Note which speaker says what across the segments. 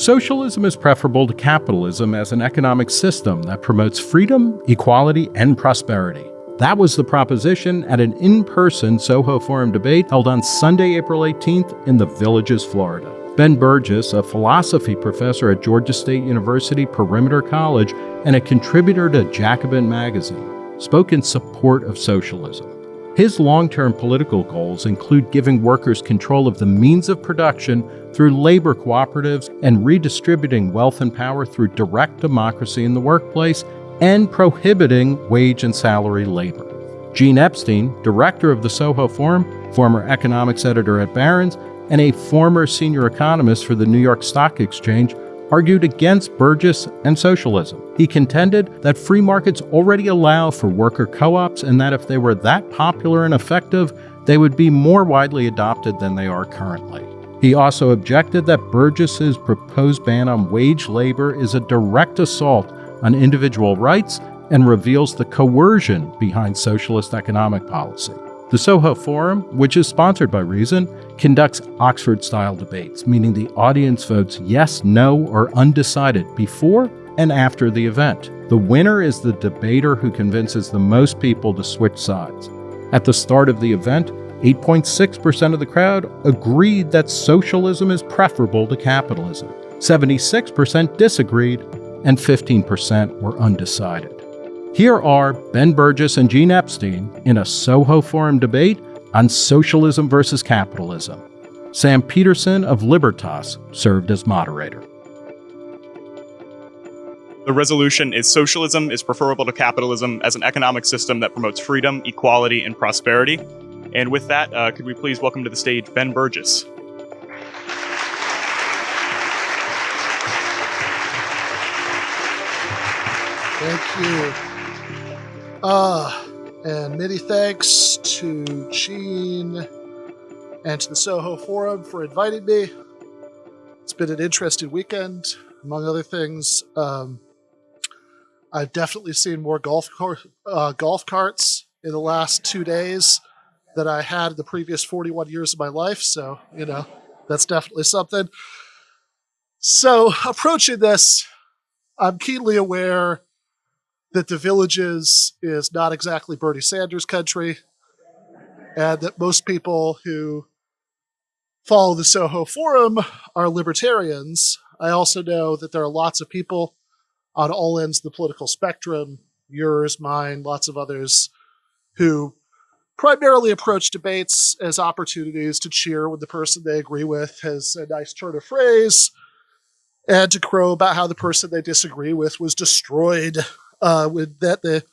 Speaker 1: Socialism is preferable to capitalism as an economic system that promotes freedom, equality, and prosperity. That was the proposition at an in person Soho Forum debate held on Sunday, April 18th in the Villages, Florida. Ben Burgis, a philosophy professor at Georgia State University Perimeter College and a contributor to Jacobin magazine, spoke in support of socialism. His long term political goals include giving workers control of the means of production through labor cooperatives and redistributing wealth and power through direct democracy in the workplace and prohibiting wage and salary labor. Gene Epstein, director of the Soho Forum, former economics editor at Barron's, and a former senior economist for the New York Stock Exchange, argued against Burgis and socialism. He contended that free markets already allow for worker co ops and that if they were that popular and effective, they would be more widely adopted than they are currently. He also objected that Burgis's proposed ban on wage labor is a direct assault on individual rights and reveals the coercion behind socialist economic policy. The Soho Forum, which is sponsored by Reason, conducts Oxford style debates, meaning the audience votes yes, no, or undecided before and after the event. The winner is the debater who convinces the most people to switch sides. At the start of the event, 8.6% of the crowd agreed that socialism is preferable to capitalism. 76% disagreed, and 15% were undecided. Here are Ben Burgis and Gene Epstein in a Soho Forum debate on socialism versus capitalism. Sam Peterson of Libertas served as moderator.
Speaker 2: The resolution is socialism is preferable to capitalism as an economic system that promotes freedom, equality, and prosperity. And with that, uh, could we please welcome to the stage Ben Burgis?
Speaker 3: Thank you. Uh, and many thanks to Gene and to the Soho Forum for inviting me. It's been an interesting weekend, among other things. Um, I've definitely seen more golf uh, golf carts in the last two days than I had in the previous 41 years of my life. So, you know, that's definitely something. So, approaching this, I'm keenly aware that the villages is not exactly Bernie Sanders country, and that most people who follow the Soho Forum are libertarians. I also know that there are lots of people on all ends of the political spectrum, yours, mine, lots of others, who primarily approach debates as opportunities to cheer when the person they agree with has a nice turn of phrase and to crow about how the person they disagree with was destroyed uh, with that the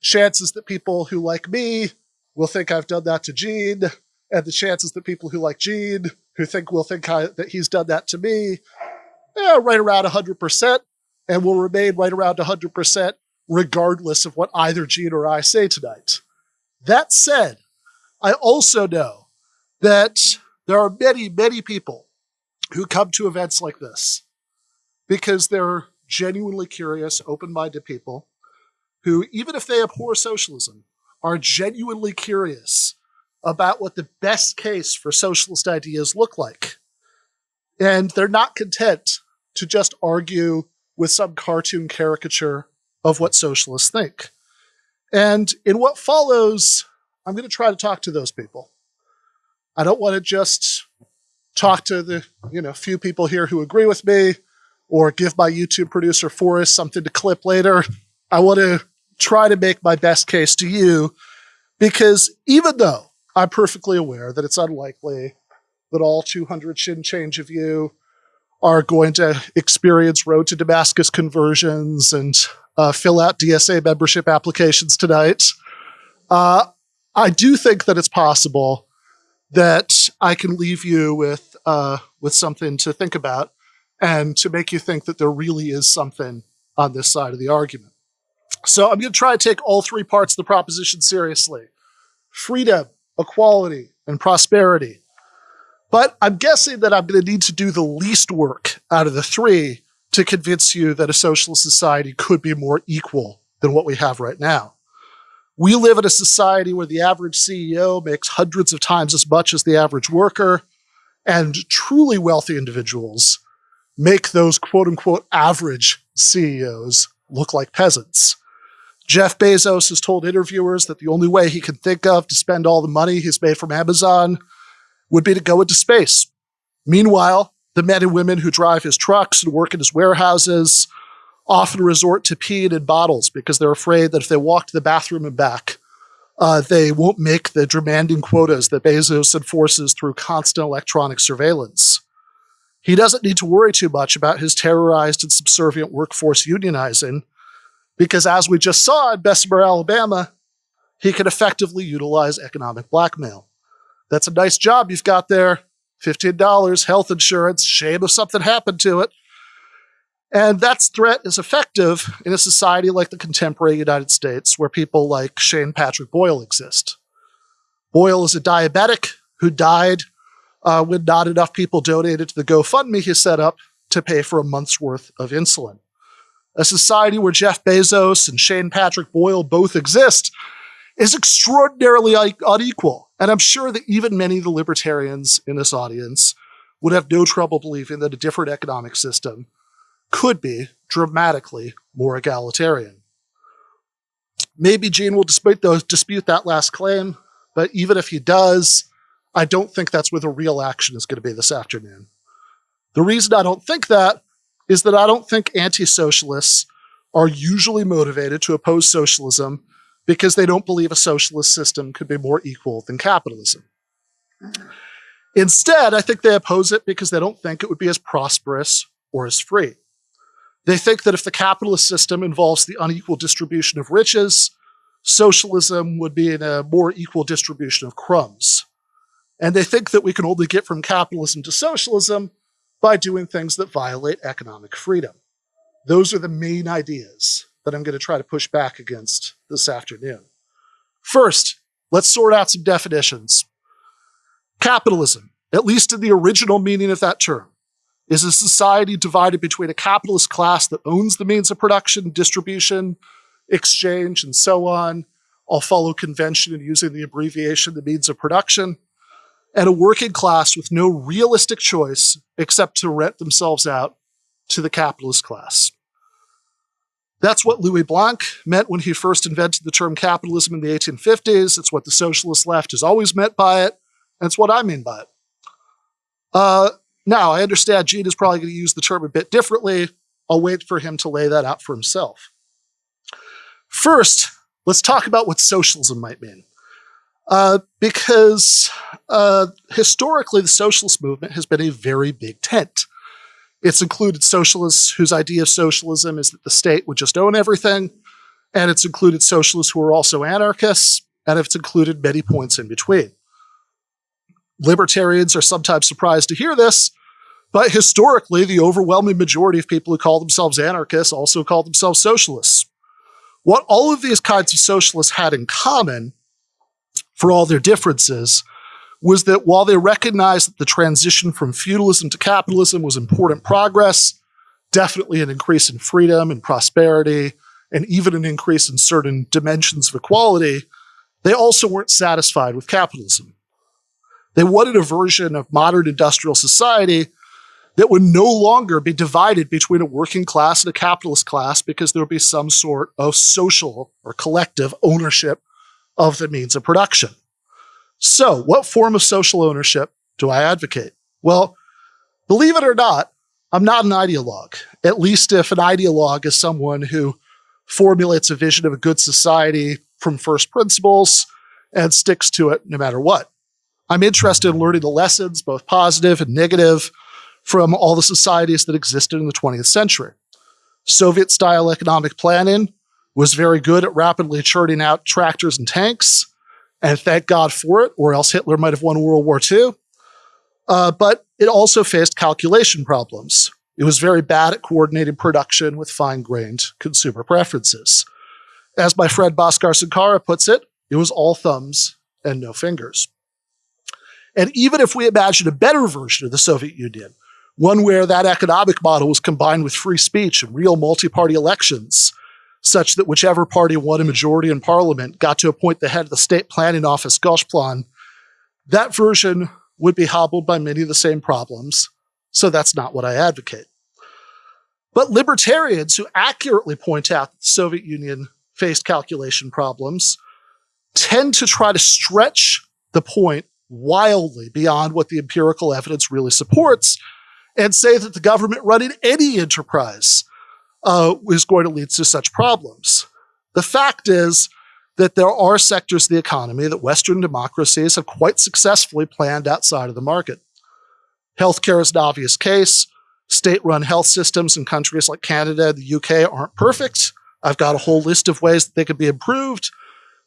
Speaker 3: chances that people who like me will think I've done that to Gene, and the chances that people who like Gene who think will think I, that he's done that to me, yeah, right around 100%, and will remain right around 100% regardless of what either Gene or I say tonight. That said, I also know that there are many, many people who come to events like this because they're genuinely curious, open minded people who, even if they abhor socialism, are genuinely curious about what the best case for socialist ideas look like. And they're not content to just argue with some cartoon caricature of what socialists think. And in what follows, I'm going to try to talk to those people. I don't want to just talk to the you know few people here who agree with me or give my YouTube producer Forrest something to clip later. I want to try to make my best case to you because even though I'm perfectly aware that it's unlikely that all 200 shin change of you are going to experience road to Damascus conversions and uh, fill out DSA membership applications tonight. Uh, I do think that it's possible that I can leave you with uh, with something to think about and to make you think that there really is something on this side of the argument. So I'm going to try to take all three parts of the proposition seriously freedom, equality, and prosperity. But I'm guessing that I'm going to need to do the least work out of the three to convince you that a socialist society could be more equal than what we have right now. We live in a society where the average CEO makes hundreds of times as much as the average worker, and truly wealthy individuals make those quote unquote average CEOs look like peasants. Jeff Bezos has told interviewers that the only way he can think of to spend all the money he's made from Amazon would be to go into space. Meanwhile, the men and women who drive his trucks and work in his warehouses often resort to peeing in bottles because they're afraid that if they walk to the bathroom and back, uh, they won't make the demanding quotas that Bezos enforces through constant electronic surveillance. He doesn't need to worry too much about his terrorized and subservient workforce unionizing because, as we just saw in Bessemer, Alabama, he can effectively utilize economic blackmail. That's a nice job you've got there. $15, health insurance, shame if something happened to it. And that threat is effective in a society like the contemporary United States, where people like Shane Patrick Boyle exist. Boyle is a diabetic who died uh, when not enough people donated to the GoFundMe he set up to pay for a month's worth of insulin. A society where Jeff Bezos and Shane Patrick Boyle both exist is extraordinarily unequal. And I'm sure that even many of the libertarians in this audience would have no trouble believing that a different economic system could be dramatically more egalitarian. Maybe Gene will dispute, those, dispute that last claim, but even if he does, I don't think that's where the real action is going to be this afternoon. The reason I don't think that is that I don't think anti socialists are usually motivated to oppose socialism because they don't believe a socialist system could be more equal than capitalism. Mm-hmm. Instead, I think they oppose it because they don't think it would be as prosperous or as free. They think that if the capitalist system involves the unequal distribution of riches, socialism would be in a more equal distribution of crumbs. And they think that we can only get from capitalism to socialism by doing things that violate economic freedom. Those are the main ideas that I'm going to try to push back against this afternoon. First, let's sort out some definitions. Capitalism, at least in the original meaning of that term, is a society divided between a capitalist class that owns the means of production, distribution, exchange, and so on. I'll follow convention in using the abbreviation the means of production, and a working class with no realistic choice except to rent themselves out to the capitalist class. That's what Louis Blanc meant when he first invented the term capitalism in the 1850s. It's what the socialist left has always meant by it, and it's what I mean by it. Uh, now, I understand Gene is probably going to use the term a bit differently. I'll wait for him to lay that out for himself. First, let's talk about what socialism might mean. Uh, because uh, historically, the socialist movement has been a very big tent. It's included socialists whose idea of socialism is that the state would just own everything, and it's included socialists who are also anarchists, and it's included many points in between. Libertarians are sometimes surprised to hear this, but historically, the overwhelming majority of people who call themselves anarchists also call themselves socialists. What all of these kinds of socialists had in common, for all their differences, was that while they recognized that the transition from feudalism to capitalism was important progress, definitely an increase in freedom and prosperity, and even an increase in certain dimensions of equality, they also weren't satisfied with capitalism. They wanted a version of modern industrial society that would no longer be divided between a working class and a capitalist class because there would be some sort of social or collective ownership of the means of production. So, what form of social ownership do I advocate? Well, believe it or not, I'm not an ideologue, at least if an ideologue is someone who formulates a vision of a good society from first principles and sticks to it no matter what. I'm interested in learning the lessons, both positive and negative, from all the societies that existed in the 20th century. Soviet style economic planning was very good at rapidly churning out tractors and tanks, and thank God for it, or else Hitler might have won World War II. Uh, but it also faced calculation problems. It was very bad at coordinating production with fine grained consumer preferences. As my friend Bhaskar Sunkara puts it, it was all thumbs and no fingers. And even if we imagine a better version of the Soviet Union, one where that economic model was combined with free speech and real multi-party elections, such that whichever party won a majority in parliament got to appoint the head of the state planning office, Gosplan, that version would be hobbled by many of the same problems. So that's not what I advocate. But libertarians who accurately point out that the Soviet Union faced calculation problems tend to try to stretch the point wildly beyond what the empirical evidence really supports and say that the government running any enterprise uh, is going to lead to such problems. The fact is that there are sectors of the economy that Western democracies have quite successfully planned outside of the market. Healthcare is an obvious case. State run health systems in countries like Canada and the UK aren't perfect. I've got a whole list of ways that they could be improved.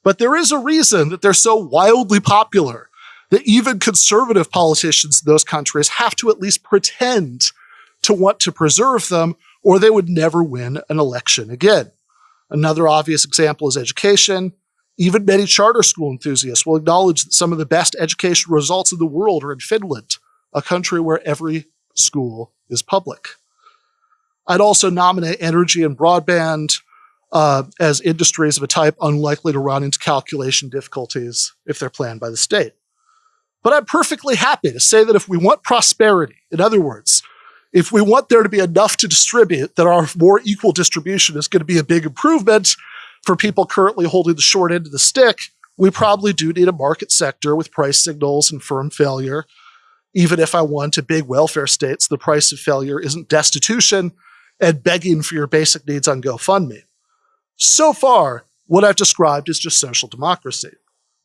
Speaker 3: But there is a reason that they're so wildly popular that even conservative politicians in those countries have to at least pretend to want to preserve them, or they would never win an election again. Another obvious example is education. Even many charter school enthusiasts will acknowledge that some of the best educational results in the world are in Finland, a country where every school is public. I'd also nominate energy and broadband uh, as industries of a type unlikely to run into calculation difficulties if they're planned by the state. But I'm perfectly happy to say that if we want prosperity, in other words, if we want there to be enough to distribute, that our more equal distribution is going to be a big improvement for people currently holding the short end of the stick, we probably do need a market sector with price signals and firm failure. Even if I want a big welfare state, so the price of failure isn't destitution and begging for your basic needs on GoFundMe. So far, what I've described is just social democracy.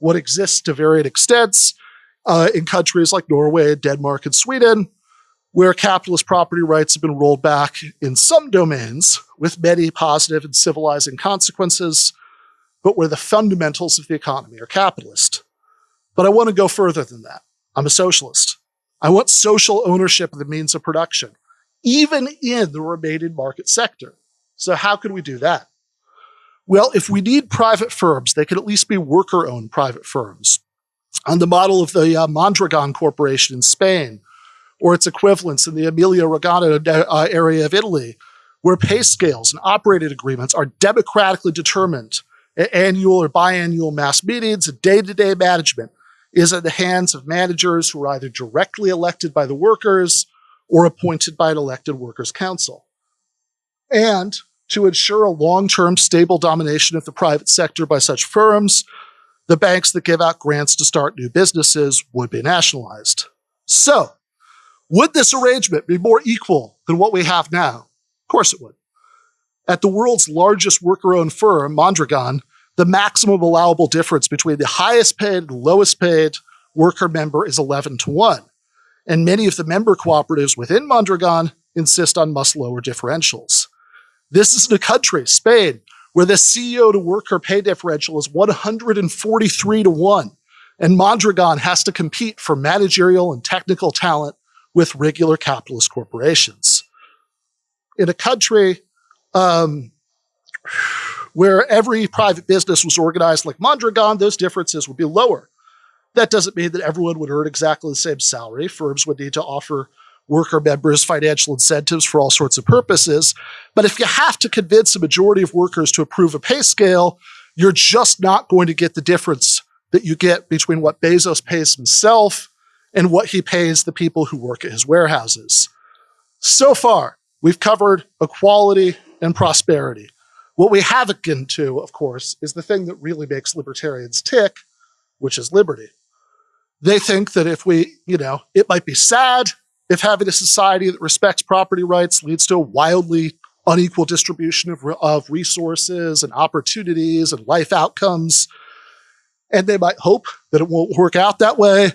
Speaker 3: What exists to varying extents uh, in countries like Norway, Denmark, and Sweden, where capitalist property rights have been rolled back in some domains with many positive and civilizing consequences, but where the fundamentals of the economy are capitalist. But I want to go further than that. I'm a socialist. I want social ownership of the means of production, even in the remaining market sector. So how can we do that? Well, if we need private firms, they could at least be worker owned private firms on the model of the uh, Mondragon Corporation in Spain or its equivalents in the Emilia Romagna uh, area of Italy, where pay scales and operating agreements are democratically determined. Annual or biannual mass meetings and day to day management is in the hands of managers who are either directly elected by the workers or appointed by an elected workers' council. And to ensure a long term stable domination of the private sector by such firms, the banks that give out grants to start new businesses would be nationalized. So, would this arrangement be more equal than what we have now? Of course it would. At the world's largest worker owned firm, Mondragon, the maximum allowable difference between the highest paid and lowest paid worker member is 11 to 1. And many of the member cooperatives within Mondragon insist on much lower differentials. This is in a country, Spain, where the CEO to worker pay differential is 143 to 1. And Mondragon has to compete for managerial and technical talent with regular capitalist corporations. In a country um, where every private business was organized like Mondragon, those differences would be lower. That doesn't mean that everyone would earn exactly the same salary. Firms would need to offer worker members financial incentives for all sorts of purposes. But if you have to convince a majority of workers to approve a pay scale, you're just not going to get the difference that you get between what Bezos pays himself and what he pays the people who work at his warehouses. So far, we've covered equality and prosperity. What we haven't gotten to, of course, is the thing that really makes libertarians tick, which is liberty. They think that if we, you know, it might be sad if having a society that respects property rights leads to a wildly unequal distribution of, of resources and opportunities and life outcomes. And they might hope that it won't work out that way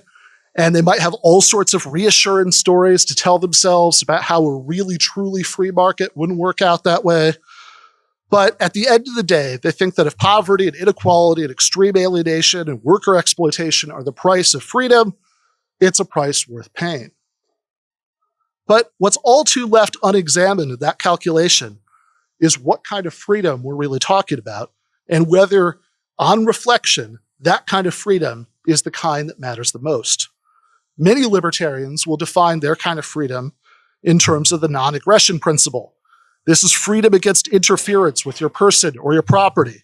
Speaker 3: and they might have all sorts of reassurance stories to tell themselves about how a really truly free market wouldn't work out that way. But at the end of the day, they think that if poverty and inequality and extreme alienation and worker exploitation are the price of freedom, it's a price worth paying. But what's all too left unexamined in that calculation is what kind of freedom we're really talking about and whether, on reflection, that kind of freedom is the kind that matters the most. Many libertarians will define their kind of freedom in terms of the non aggression principle. This is freedom against interference with your person or your property.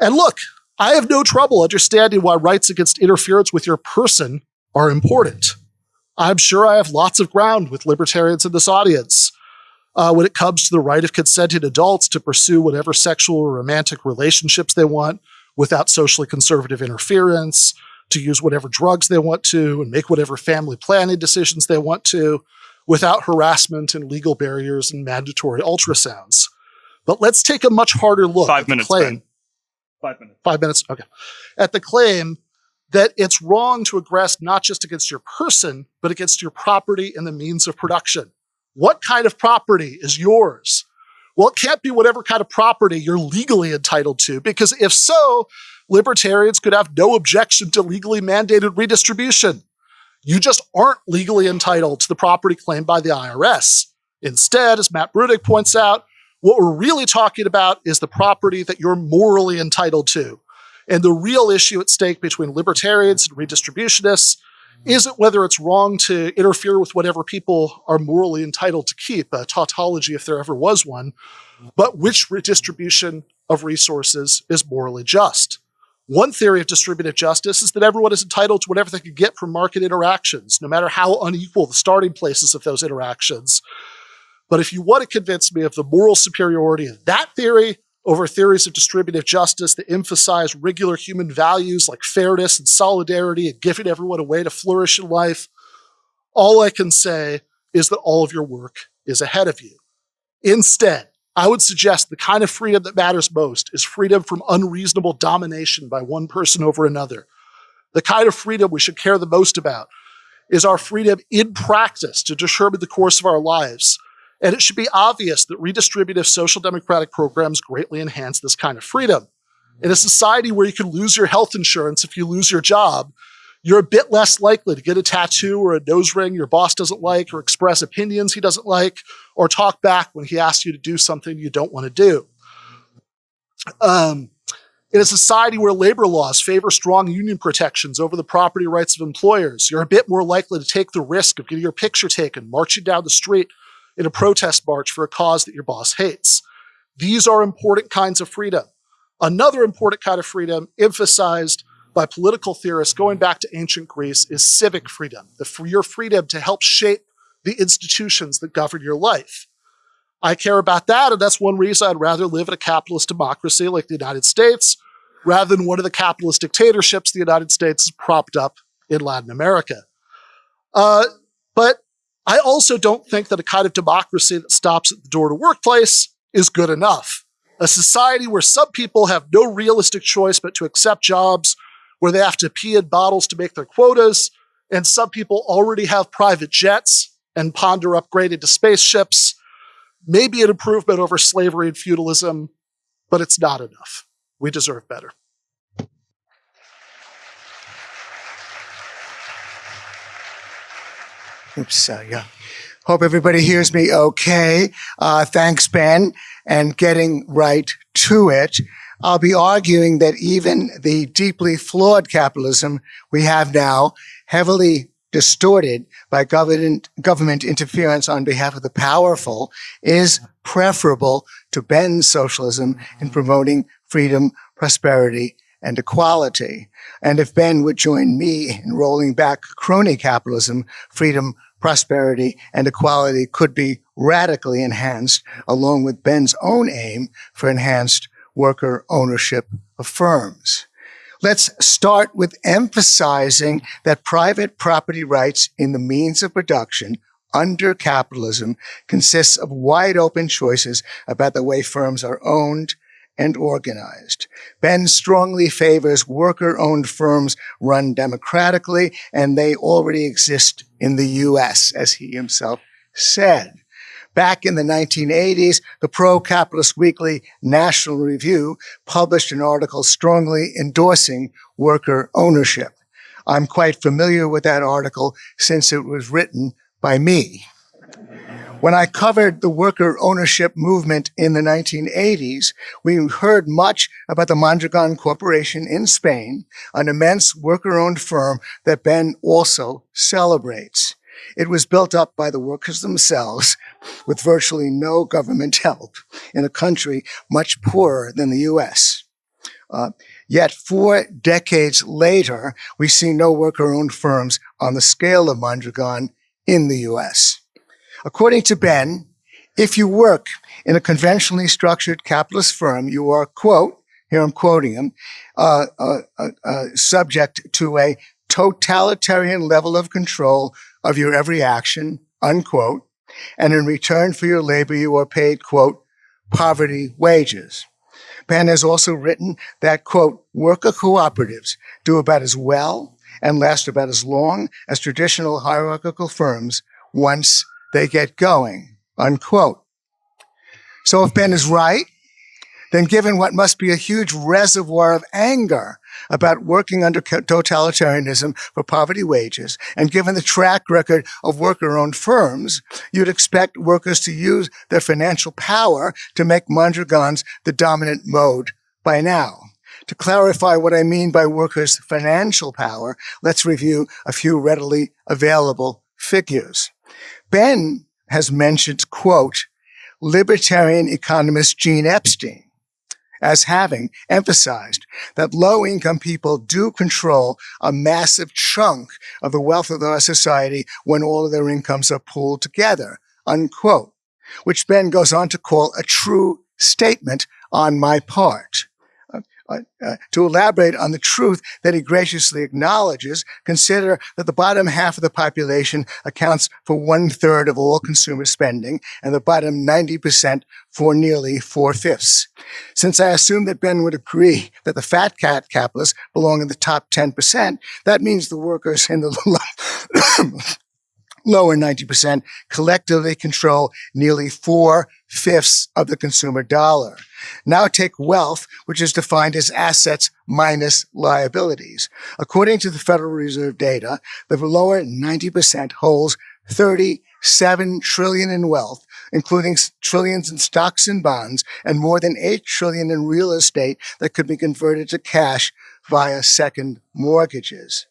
Speaker 3: And look, I have no trouble understanding why rights against interference with your person are important. I'm sure I have lots of ground with libertarians in this audience. uh, when it comes to the right of consenting adults to pursue whatever sexual or romantic relationships they want without socially conservative interference, to use whatever drugs they want to, and make whatever family planning decisions they want to without harassment and legal barriers and mandatory ultrasounds. But let's take a much harder look
Speaker 2: Five
Speaker 3: at
Speaker 2: minutes,
Speaker 3: the claim.
Speaker 2: Ben. Five minutes.
Speaker 3: Five minutes? Okay. At the claim that it's wrong to aggress not just against your person, but against your property and the means of production. What kind of property is yours? Well, it can't be whatever kind of property you're legally entitled to, because if so, libertarians could have no objection to legally mandated redistribution. You just aren't legally entitled to the property claimed by the IRS. Instead, as Matt Bruenig points out, what we're really talking about is the property that you're morally entitled to. And the real issue at stake between libertarians and redistributionists isn't whether it's wrong to interfere with whatever people are morally entitled to keep, a tautology if there ever was one, but which redistribution of resources is morally just. One theory of distributive justice is that everyone is entitled to whatever they can get from market interactions, no matter how unequal the starting places of those interactions. But if you want to convince me of the moral superiority of that theory over theories of distributive justice that emphasize regular human values like fairness and solidarity and giving everyone a way to flourish in life, all I can say is that all of your work is ahead of you. Instead, I would suggest the kind of freedom that matters most is freedom from unreasonable domination by one person over another. The kind of freedom we should care the most about is our freedom in practice to determine the course of our lives. And it should be obvious that redistributive social democratic programs greatly enhance this kind of freedom. In a society where you can lose your health insurance if you lose your job, you're a bit less likely to get a tattoo or a nose ring your boss doesn't like or express opinions he doesn't like or talk back when he asks you to do something you don't want to do. Um, in a society where labor laws favor strong union protections over the property rights of employers, you're a bit more likely to take the risk of getting your picture taken marching down the street in a protest march for a cause that your boss hates. These are important kinds of freedom. Another important kind of freedom emphasized by political theorists going back to ancient Greece is civic freedom, the, your freedom to help shape the institutions that govern your life. I care about that, and that's one reason I'd rather live in a capitalist democracy like the United States rather than one of the capitalist dictatorships the United States has propped up in Latin America. Uh, but I also don't think that a kind of democracy that stops at the door to workplace is good enough. A society where some people have no realistic choice but to accept jobs where they have to pee in bottles to make their quotas, and some people already have private jets and ponder upgraded to spaceships. Maybe an improvement over slavery and feudalism, but it's not enough. We deserve better.
Speaker 4: Oops, uh, yeah. Hope everybody hears me okay. Uh, thanks, Ben. And getting right to it, I'll be arguing that even the deeply flawed capitalism we have now, heavily distorted by government, government interference on behalf of the powerful, is preferable to Ben's socialism in promoting freedom, prosperity, and equality. And if Ben would join me in rolling back crony capitalism, freedom, prosperity, and equality could be radically enhanced along with Ben's own aim for enhanced worker ownership of firms. Let's start with emphasizing that private property rights in the means of production under capitalism consists of wide open choices about the way firms are owned and organized. Ben strongly favors worker owned firms run democratically, and they already exist in the US, as he himself said. Back in the 1980s, the pro-capitalist weekly National Review published an article strongly endorsing worker ownership. I'm quite familiar with that article since it was written by me. When I covered the worker ownership movement in the 1980s, we heard much about the Mondragon Corporation in Spain, an immense worker-owned firm that Ben also celebrates. It was built up by the workers themselves with virtually no government help in a country much poorer than the U.S. Uh, yet four decades later, we see no worker-owned firms on the scale of Mondragon in the U.S. According to Ben, If you work in a conventionally structured capitalist firm, you are, quote, here I'm quoting him, uh, uh, uh, uh, subject to a totalitarian level of control of your every action, unquote. And in return for your labor, you are paid, quote, poverty wages. Ben has also written that, quote, worker cooperatives do about as well and last about as long as traditional hierarchical firms once they get going, unquote. So if Ben is right, then given what must be a huge reservoir of anger about working under totalitarianism for poverty wages, and given the track record of worker-owned firms, you'd expect workers to use their financial power to make Mondragons the dominant mode by now. To clarify what I mean by workers' financial power, let's review a few readily available figures. Ben has mentioned, quote, libertarian economist Gene Epstein as having emphasized that low income people do control a massive chunk of the wealth of our society when all of their incomes are pooled together, unquote, which Ben goes on to call a true statement on my part. Uh, to elaborate on the truth that he graciously acknowledges, consider that the bottom half of the population accounts for one third of all consumer spending and the bottom 90% for nearly four fifths. Since I assume that Ben would agree that the fat cat capitalists belong in the top 10%, that means the workers in the lower 90% collectively control nearly four fifths of the consumer dollar. Now take wealth, which is defined as assets minus liabilities. According to the Federal Reserve data, the lower 90% holds 37 trillion in wealth, including trillions in stocks and bonds and more than 8 trillion in real estate that could be converted to cash via second mortgages.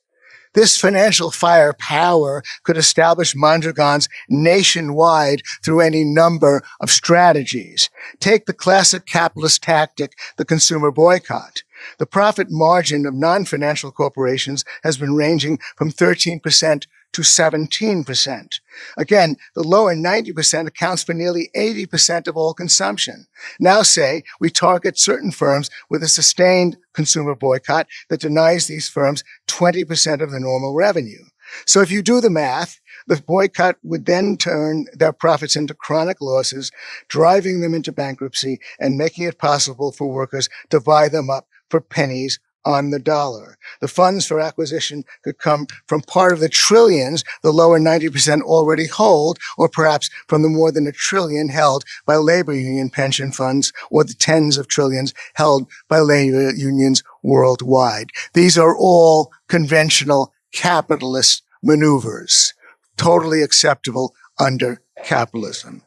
Speaker 4: This financial firepower could establish Mondragons nationwide through any number of strategies. Take the classic capitalist tactic, the consumer boycott. The profit margin of non-financial corporations has been ranging from 13% to 17%. Again, the lower 90% accounts for nearly 80% of all consumption. Now say we target certain firms with a sustained consumer boycott that denies these firms 20% of the normal revenue. So if you do the math, the boycott would then turn their profits into chronic losses, driving them into bankruptcy and making it possible for workers to buy them up for pennies on the dollar. The funds for acquisition could come from part of the trillions the lower 90% already hold, or perhaps from the more than a trillion held by labor union pension funds, or the tens of trillions held by labor unions worldwide. These are all conventional capitalist maneuvers, totally acceptable under capitalism.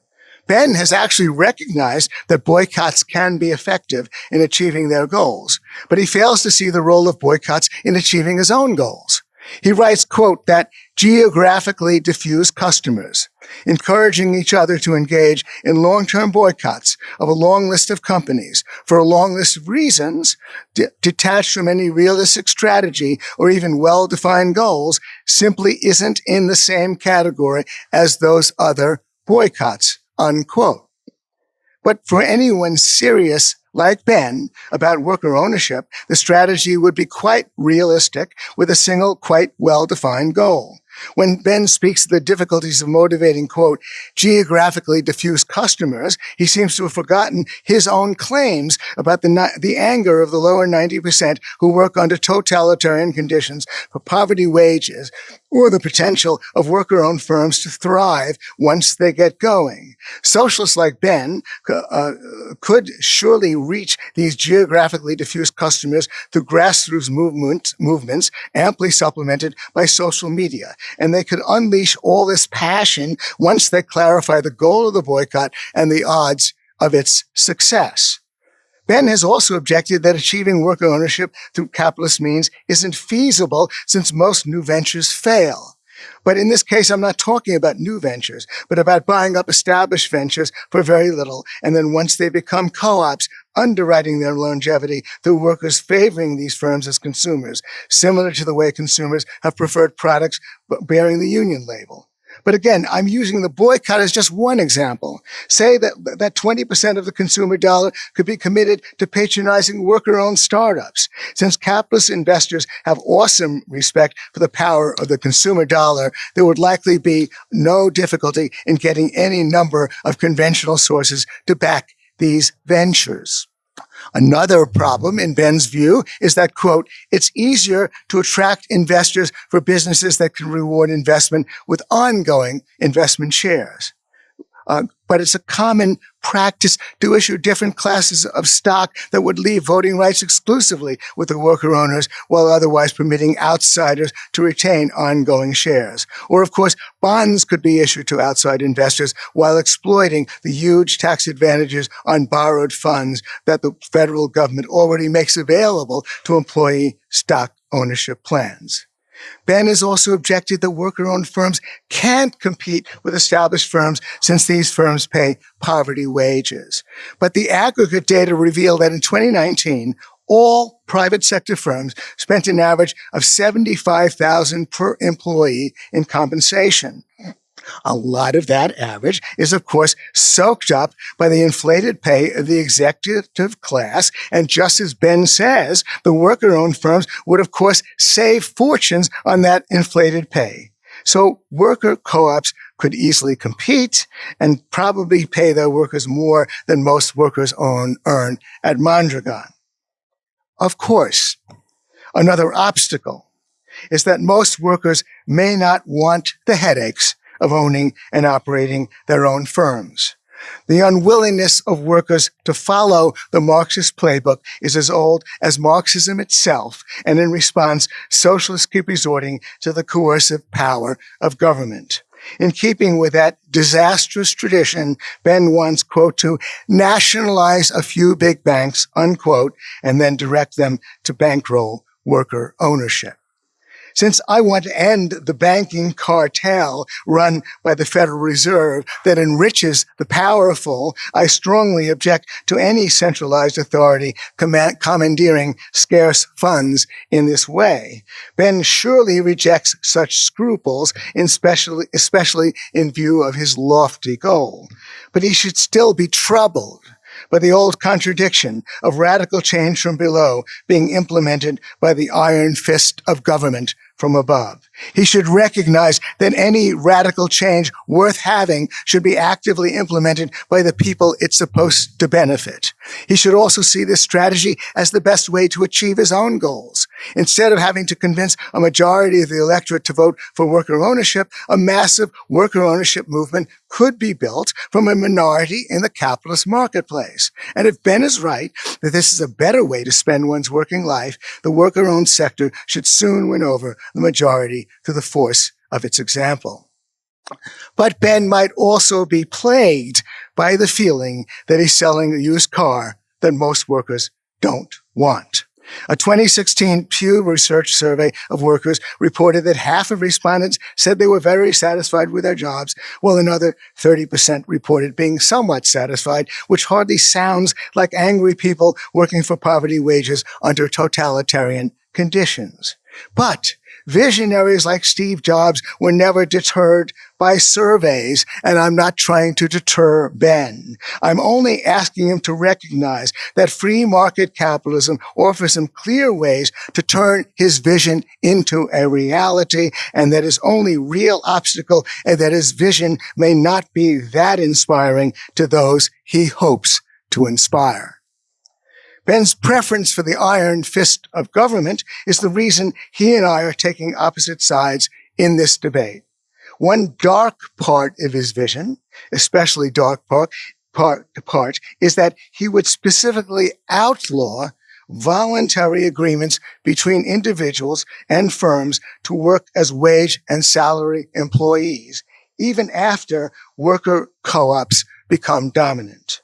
Speaker 4: Ben has actually recognized that boycotts can be effective in achieving their goals, but he fails to see the role of boycotts in achieving his own goals. He writes, quote, that geographically diffuse customers, encouraging each other to engage in long-term boycotts of a long list of companies for a long list of reasons, detached from any realistic strategy or even well-defined goals, simply isn't in the same category as those other boycotts unquote. But for anyone serious like Ben about worker ownership, the strategy would be quite realistic with a single, quite well-defined goal. When Ben speaks of the difficulties of motivating, quote, geographically diffuse customers, he seems to have forgotten his own claims about the, the anger of the lower 90% who work under totalitarian conditions for poverty wages or the potential of worker-owned firms to thrive once they get going. Socialists like Ben uh, could surely reach these geographically diffuse customers through grassroots movement, movements amply supplemented by social media and they could unleash all this passion once they clarify the goal of the boycott and the odds of its success. Ben has also objected that achieving worker ownership through capitalist means isn't feasible since most new ventures fail. But in this case, I'm not talking about new ventures, but about buying up established ventures for very little. And then once they become co-ops, underwriting their longevity through workers favoring these firms as consumers, similar to the way consumers have preferred products bearing the union label. But again, I'm using the boycott as just one example. Say that, that 20% of the consumer dollar could be committed to patronizing worker-owned startups. Since capitalist investors have awesome respect for the power of the consumer dollar, there would likely be no difficulty in getting any number of conventional sources to back these ventures. Another problem, in Ben's view, is that, quote, it's easier to attract investors for businesses that can reward investment with ongoing investment shares. Uh, but it's a common practice to issue different classes of stock that would leave voting rights exclusively with the worker owners while otherwise permitting outsiders to retain ongoing shares. Or of course, bonds could be issued to outside investors while exploiting the huge tax advantages on borrowed funds that the federal government already makes available to employee stock ownership plans. Ben has also objected that worker-owned firms can't compete with established firms since these firms pay poverty wages. But the aggregate data reveal that in 2019, all private sector firms spent an average of 75,000 per employee in compensation. A lot of that average is, of course, soaked up by the inflated pay of the executive class. And just as Ben says, the worker owned firms would, of course, save fortunes on that inflated pay. So worker co-ops could easily compete and probably pay their workers more than most workers own, earn at Mondragon. Of course, another obstacle is that most workers may not want the headaches of owning and operating their own firms. The unwillingness of workers to follow the Marxist playbook is as old as Marxism itself, and in response, socialists keep resorting to the coercive power of government. In keeping with that disastrous tradition, Ben wants, quote, to nationalize a few big banks, unquote, and then direct them to bankroll worker ownership. Since I want to end the banking cartel run by the Federal Reserve that enriches the powerful, I strongly object to any centralized authority commandeering scarce funds in this way. Ben surely rejects such scruples, especially, especially in view of his lofty goal. But he should still be troubled by the old contradiction of radical change from below being implemented by the iron fist of government from above. He should recognize that any radical change worth having should be actively implemented by the people it's supposed to benefit. He should also see this strategy as the best way to achieve his own goals. Instead of having to convince a majority of the electorate to vote for worker ownership, a massive worker ownership movement could be built from a minority in the capitalist marketplace. And if Ben is right that this is a better way to spend one's working life, the worker-owned sector should soon win over the majority through the force of its example. But Ben might also be plagued by the feeling that he's selling a used car that most workers don't want. A 2016 Pew Research survey of workers reported that half of respondents said they were very satisfied with their jobs, while another 30% reported being somewhat satisfied, which hardly sounds like angry people working for poverty wages under totalitarian conditions. But Visionaries like Steve Jobs were never deterred by surveys, and I'm not trying to deter Ben. I'm only asking him to recognize that free market capitalism offers him clear ways to turn his vision into a reality, and that his only real obstacle is that his vision may not be that inspiring to those he hopes to inspire. Ben's preference for the iron fist of government is the reason he and I are taking opposite sides in this debate. One dark part of his vision, especially dark part, part, part is that he would specifically outlaw voluntary agreements between individuals and firms to work as wage and salary employees, even after worker co-ops become dominant.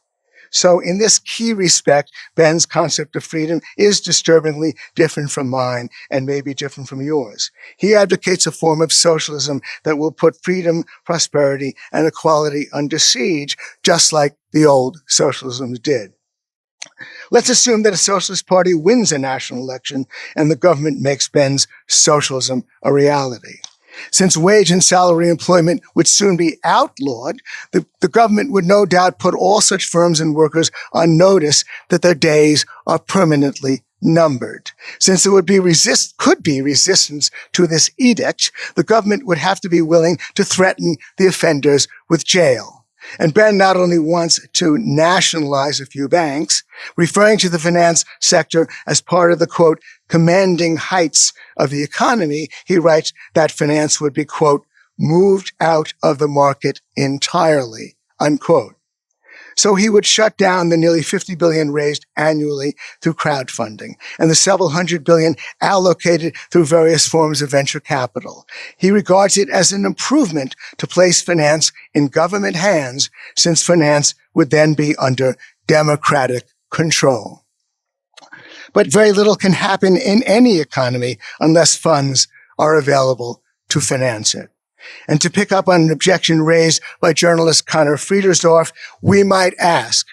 Speaker 4: So in this key respect, Ben's concept of freedom is disturbingly different from mine and maybe different from yours. He advocates a form of socialism that will put freedom, prosperity, and equality under siege, just like the old socialisms did. Let's assume that a socialist party wins a national election and the government makes Ben's socialism a reality. Since wage and salary employment would soon be outlawed, the, the government would no doubt put all such firms and workers on notice that their days are permanently numbered. Since there would be resist, could be resistance to this edict, the government would have to be willing to threaten the offenders with jail. And Ben not only wants to nationalize a few banks, referring to the finance sector as part of the quote, commanding heights of the economy, he writes that finance would be quote, moved out of the market entirely, unquote. So he would shut down the nearly 50 billion raised annually through crowdfunding and the several hundred billion allocated through various forms of venture capital. He regards it as an improvement to place finance in government hands since finance would then be under democratic control. But very little can happen in any economy unless funds are available to finance it. And to pick up on an objection raised by journalist Conor Friedersdorf, we might ask,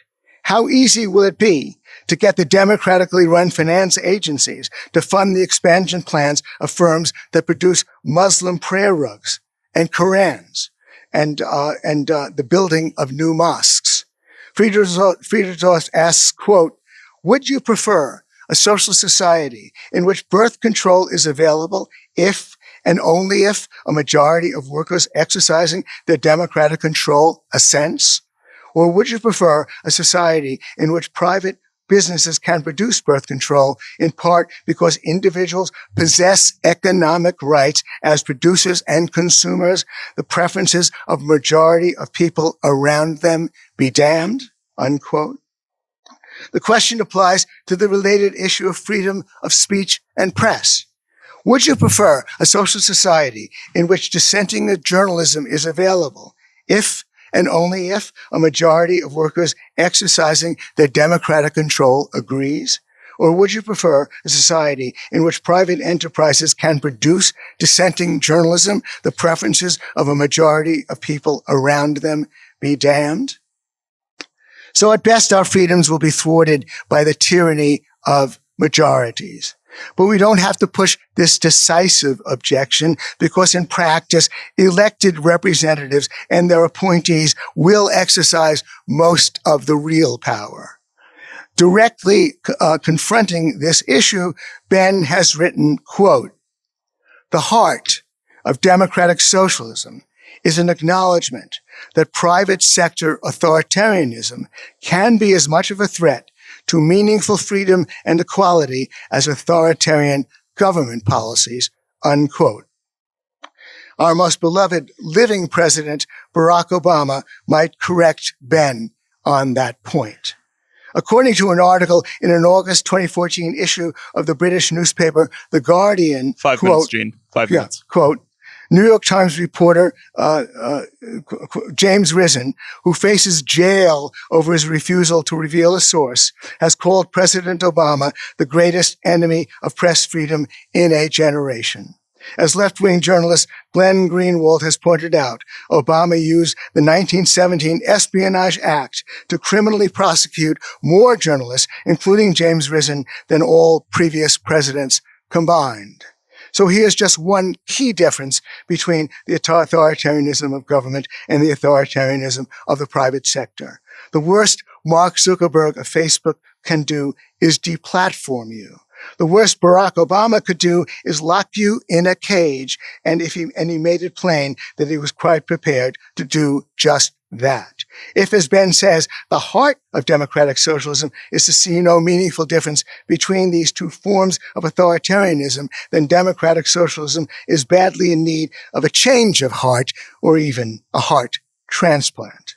Speaker 4: how easy will it be to get the democratically run finance agencies to fund the expansion plans of firms that produce Muslim prayer rugs and Korans and, uh, and uh, the building of new mosques? Friedersdorf asks, quote, would you prefer a social society in which birth control is available if and only if a majority of workers exercising their democratic control assents? Or would you prefer a society in which private businesses can produce birth control in part because individuals possess economic rights as producers and consumers, the preferences of majority of people around them be damned, unquote. The question applies to the related issue of freedom of speech and press. Would you prefer a social society in which dissenting journalism is available if and only if a majority of workers exercising their democratic control agrees? Or would you prefer a society in which private enterprises can produce dissenting journalism, the preferences of a majority of people around them be damned? So at best, our freedoms will be thwarted by the tyranny of majorities. But we don't have to push this decisive objection because in practice, elected representatives and their appointees will exercise most of the real power. Directly uh, confronting this issue, Ben has written, quote, the heart of democratic socialism is an acknowledgement that private sector authoritarianism can be as much of a threat to meaningful freedom and equality as authoritarian government policies, unquote. Our most beloved living president, Barack Obama, might correct Ben on that point. According to an article in an August 2014 issue of the British newspaper The Guardian,
Speaker 2: five
Speaker 4: quote,
Speaker 2: minutes, Gene. Five
Speaker 4: yeah,
Speaker 2: minutes.
Speaker 4: Quote, New York Times reporter uh, uh, James Risen, who faces jail over his refusal to reveal a source, has called President Obama the greatest enemy of press freedom in a generation. As left-wing journalist Glenn Greenwald has pointed out, Obama used the 1917 Espionage Act to criminally prosecute more journalists, including James Risen, than all previous presidents combined. So here's just one key difference between the authoritarianism of government and the authoritarianism of the private sector. The worst Mark Zuckerberg of Facebook can do is deplatform you. The worst Barack Obama could do is lock you in a cage. And if he, and he made it plain that he was quite prepared to do just that. If, as Ben says, the heart of democratic socialism is to see no meaningful difference between these two forms of authoritarianism, then democratic socialism is badly in need of a change of heart or even a heart transplant.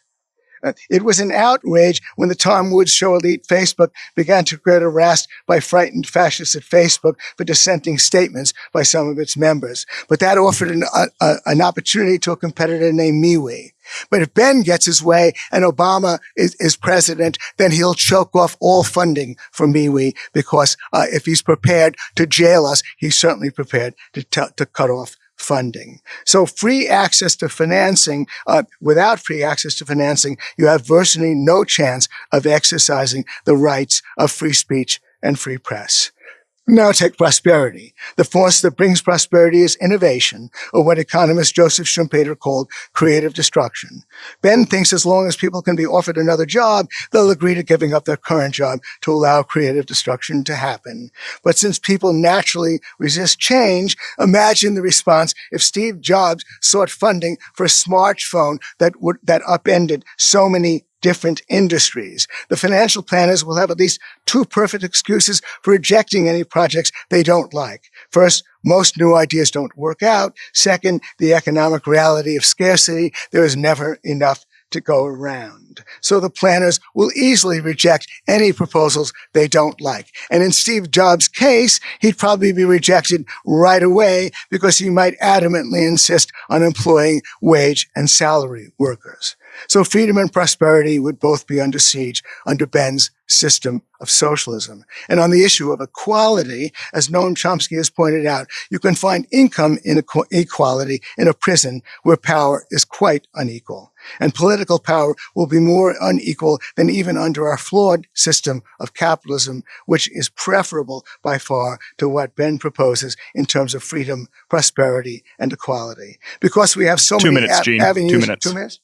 Speaker 4: Uh, it was an outrage when the Tom Woods Show elite Facebook began to get harassed by frightened fascists at Facebook for dissenting statements by some of its members. But that offered an, uh, an opportunity to a competitor named MeWe. But if Ben gets his way and Obama is, is president, then he'll choke off all funding for MeWe because uh, if he's prepared to jail us, he's certainly prepared to, to cut off funding. So free access to financing, uh, without free access to financing, you have virtually no chance of exercising the rights of free speech and free press. Now take prosperity. The force that brings prosperity is innovation, or what economist Joseph Schumpeter called creative destruction. Ben thinks as long as people can be offered another job, they'll agree to giving up their current job to allow creative destruction to happen. But since people naturally resist change, imagine the response if Steve Jobs sought funding for a smartphone that would, that upended so many different industries. The financial planners will have at least two perfect excuses for rejecting any projects they don't like. First, most new ideas don't work out. Second, the economic reality of scarcity. There is never enough to go around. So the planners will easily reject any proposals they don't like. And in Steve Jobs' case, he'd probably be rejected right away because he might adamantly insist on employing wage and salary workers. So freedom and prosperity would both be under siege under Ben's system of socialism. And on the issue of equality, as Noam Chomsky has pointed out, you can find income inequality in a prison where power is quite unequal. And political power will be more unequal than even under our flawed system of capitalism, which is preferable by far to what Ben proposes in terms of freedom, prosperity, and equality. Because we have so
Speaker 2: two
Speaker 4: many
Speaker 2: minutes, Gene.
Speaker 4: avenues.
Speaker 2: Two minutes.
Speaker 4: Two minutes?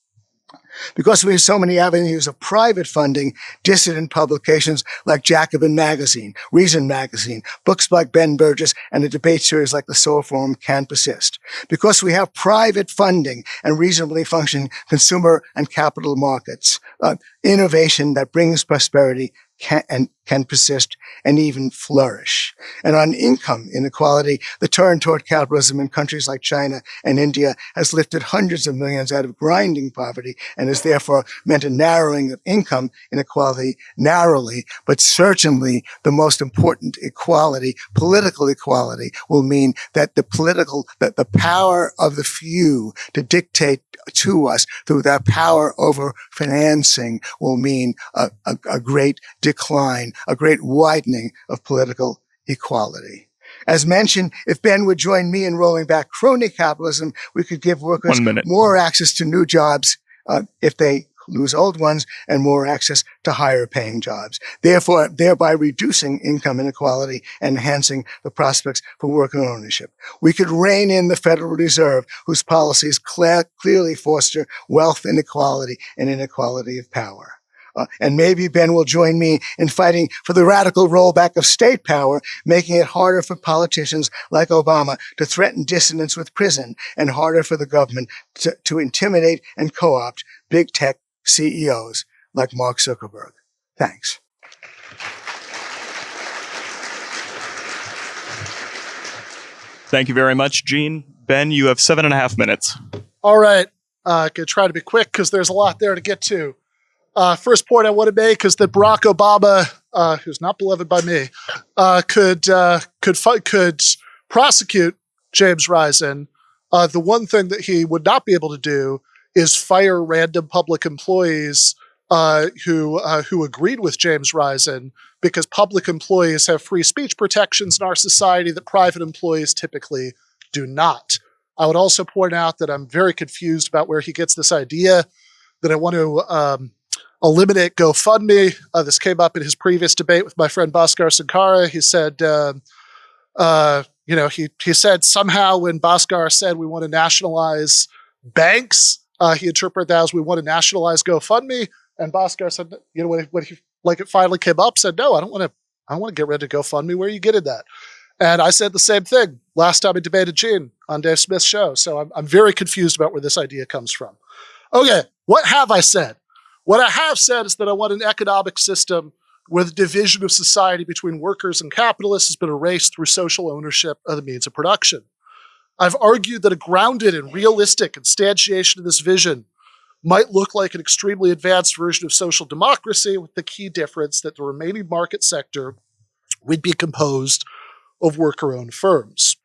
Speaker 4: Because we have so many avenues of private funding, dissident publications like Jacobin Magazine, Reason Magazine, books like Ben Burgis, and a debate series like the Soho Forum can persist. Because we have private funding and reasonably functioning consumer and capital markets, uh, innovation that brings prosperity can, and can persist and even flourish. And on income inequality, the turn toward capitalism in countries like China and India has lifted hundreds of millions out of grinding poverty and has therefore meant a narrowing of income inequality narrowly, but certainly the most important equality, political equality, will mean that the political, that the power of the few to dictate to us through that power over financing will mean a, a, a great decline a great widening of political equality. As mentioned, if Ben would join me in rolling back crony capitalism, we could give workers more access to new jobs uh, if they lose old ones and more access to higher paying jobs, therefore thereby reducing income inequality and enhancing the prospects for worker ownership. We could rein in the Federal Reserve, whose policies clearly foster wealth inequality and inequality of power. Uh, and maybe Ben will join me in fighting for the radical rollback of state power, making it harder for politicians like Obama to threaten dissidents with prison and harder for the government to, to intimidate and co-opt big tech CEOs like Mark Zuckerberg. Thanks.
Speaker 2: Thank you very much, Gene. Ben, you have seven and a half minutes.
Speaker 3: All right. Uh, I could try to be quick because there's a lot there to get to. Uh, first point I want to make is that Barack Obama, uh, who's not beloved by me, uh, could uh, could could prosecute James Risen. Uh, the one thing that he would not be able to do is fire random public employees uh, who who agreed with James Risen because public employees have free speech protections in our society that private employees typically do not. I would also point out that I'm very confused about where he gets this idea that I want to um, eliminate GoFundMe. Uh, this came up in his previous debate with my friend Bhaskar Sunkara. He said, uh, uh, you know, he, he said somehow when Bhaskar said we want to nationalize banks, uh, he interpreted that as we want to nationalize GoFundMe. And Bhaskar said, you know, when he, when he like it finally came up, said, no, I don't want to, I don't want to get rid of GoFundMe. Where are you getting that? And I said the same thing last time I debated Gene on Dave Smith's show. So I'm, I'm very confused about where this idea comes from. Okay, what have I said? What I have said is that I want an economic system where the division of society between workers and capitalists has been erased through social ownership of the means of production. I've argued that a grounded and realistic instantiation of this vision might look like an extremely advanced version of social democracy with the key difference that the remaining market sector would be composed of worker-owned firms.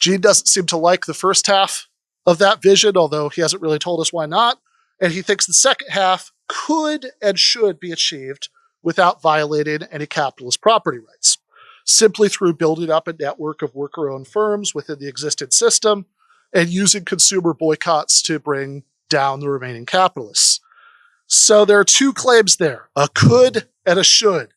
Speaker 3: Gene doesn't seem to like the first half of that vision, although he hasn't really told us why not. And he thinks the second half could and should be achieved without violating any capitalist property rights, simply through building up a network of worker-owned firms within the existing system and using consumer boycotts to bring down the remaining capitalists. So there are two claims there, a could and a should.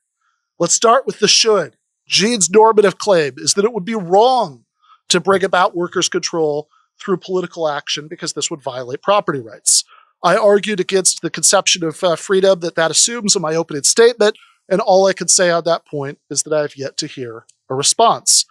Speaker 3: Let's start with the should. Gene's normative claim is that it would be wrong to bring about workers' control through political action because this would violate property rights. I argued against the conception of uh, freedom that that assumes in my opening statement, and all I can say on that point is that I have yet to hear a response.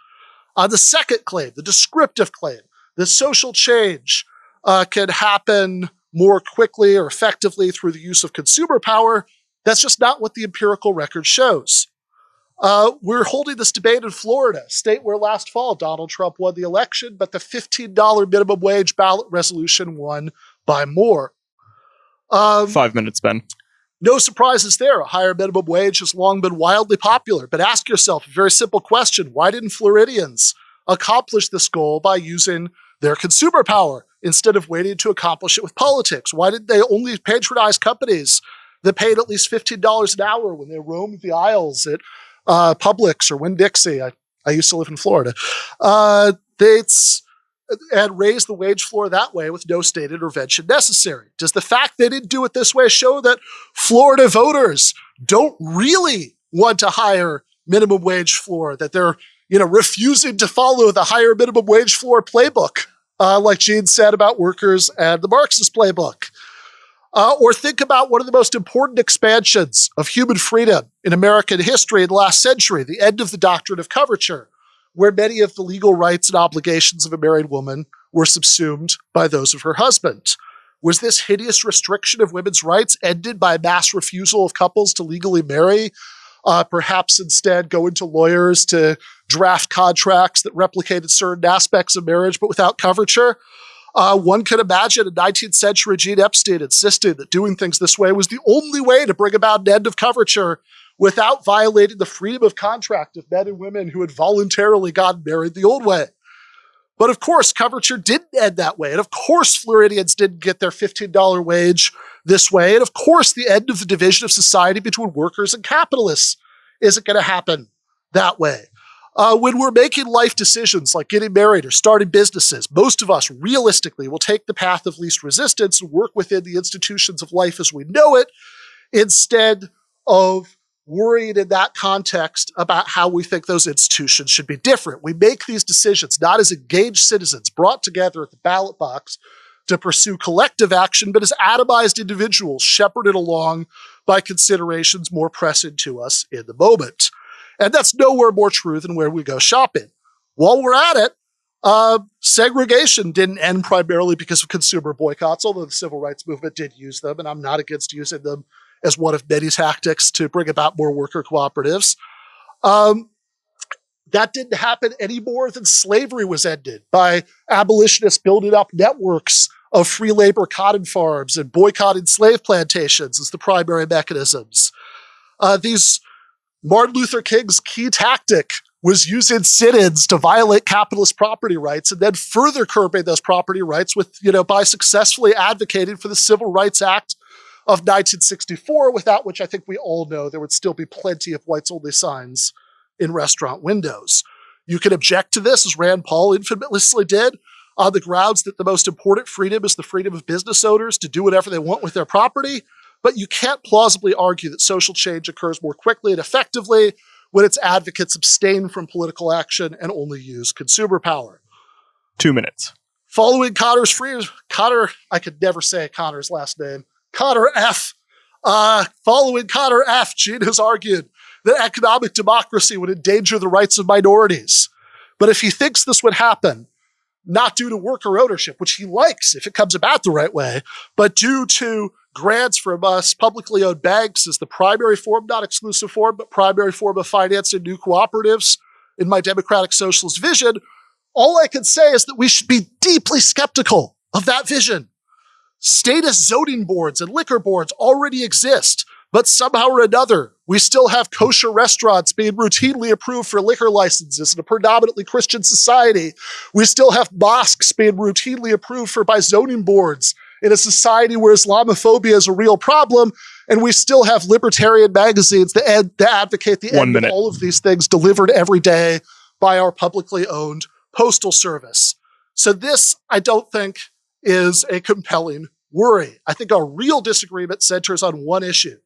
Speaker 3: On the second claim, the descriptive claim, that social change uh, can happen more quickly or effectively through the use of consumer power, that's just not what the empirical record shows. Uh, we're holding this debate in Florida, state where last fall Donald Trump won the election, but the $15 minimum wage ballot resolution won by more.
Speaker 2: Um, Five minutes, Ben.
Speaker 3: No surprises there. A higher minimum wage has long been wildly popular. But ask yourself a very simple question why didn't Floridians accomplish this goal by using their consumer power instead of waiting to accomplish it with politics? Why did they only patronize companies that paid at least $15 an hour when they roamed the aisles at uh, Publix or Winn Dixie? I, I used to live in Florida. Uh, it's and raise the wage floor that way with no state intervention necessary. Does the fact they didn't do it this way show that Florida voters don't really want to hire minimum wage floor, that they're you know refusing to follow the higher minimum wage floor playbook, uh, like Gene said about workers and the Marxist playbook? Uh, or think about one of the most important expansions of human freedom in American history in the last century, the end of the doctrine of coverture where many of the legal rights and obligations of a married woman were subsumed by those of her husband. Was this hideous restriction of women's rights ended by mass refusal of couples to legally marry? Uh, perhaps instead go into lawyers to draft contracts that replicated certain aspects of marriage but without coverture? Uh, one could imagine a 19th century Gene Epstein insisting that doing things this way was the only way to bring about an end of coverture without violating the freedom of contract of men and women who had voluntarily gotten married the old way. But of course, coverture didn't end that way. And of course, Floridians didn't get their $15 wage this way. And of course, the end of the division of society between workers and capitalists isn't going to happen that way. Uh, when we're making life decisions like getting married or starting businesses, most of us realistically will take the path of least resistance and work within the institutions of life as we know it instead of worried in that context about how we think those institutions should be different. We make these decisions not as engaged citizens brought together at the ballot box to pursue collective action, but as atomized individuals shepherded along by considerations more pressing to us in the moment. And that's nowhere more true than where we go shopping. While we're at it, uh, segregation didn't end primarily because of consumer boycotts, although the civil rights movement did use them, and I'm not against using them as one of many tactics to bring about more worker cooperatives. Um, that didn't happen any more than slavery was ended by abolitionists building up networks of free labor cotton farms and boycotting slave plantations as the primary mechanisms. Uh, these Martin Luther King's key tactic was using sit-ins to violate capitalist property rights and then further curbing those property rights with, you know, by successfully advocating for the Civil Rights Act of 1964, without which I think we all know there would still be plenty of whites only signs in restaurant windows. You can object to this, as Rand Paul infamously did, on the grounds that the most important freedom is the freedom of business owners to do whatever they want with their property. But you can't plausibly argue that social change occurs more quickly and effectively when its advocates abstain from political action and only use consumer power.
Speaker 2: Two minutes.
Speaker 3: Following Conor's free, Conor, I could never say Conor's last name. Conor F. Uh, following Conor F., Gene has argued that economic democracy would endanger the rights of minorities. But if he thinks this would happen, not due to worker ownership, which he likes if it comes about the right way, but due to grants from us publicly owned banks as the primary form, not exclusive form, but primary form of financing new cooperatives in my democratic socialist vision, all I can say is that we should be deeply skeptical of that vision. Status zoning boards and liquor boards already exist, but somehow or another, we still have kosher restaurants being routinely approved for liquor licenses in a predominantly Christian society. We still have mosques being routinely approved for by zoning boards in a society where Islamophobia is a real problem. And we still have libertarian magazines that, ad- that advocate the
Speaker 2: One
Speaker 3: end
Speaker 2: minute.
Speaker 3: of all of these things delivered every day by our publicly owned postal service. So this, I don't think, is a compelling worry. I think our real disagreement centers on one issue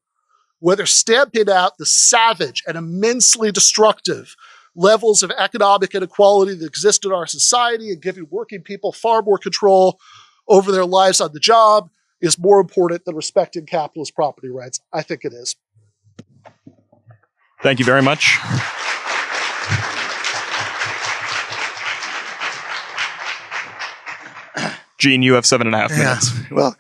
Speaker 3: whether stamping out the savage and immensely destructive levels of economic inequality that exist in our society and giving working people far more control over their lives on the job is more important than respecting capitalist property rights. I think it is.
Speaker 2: Thank you very much. Gene, you have seven and a half minutes.
Speaker 4: Yeah. Well,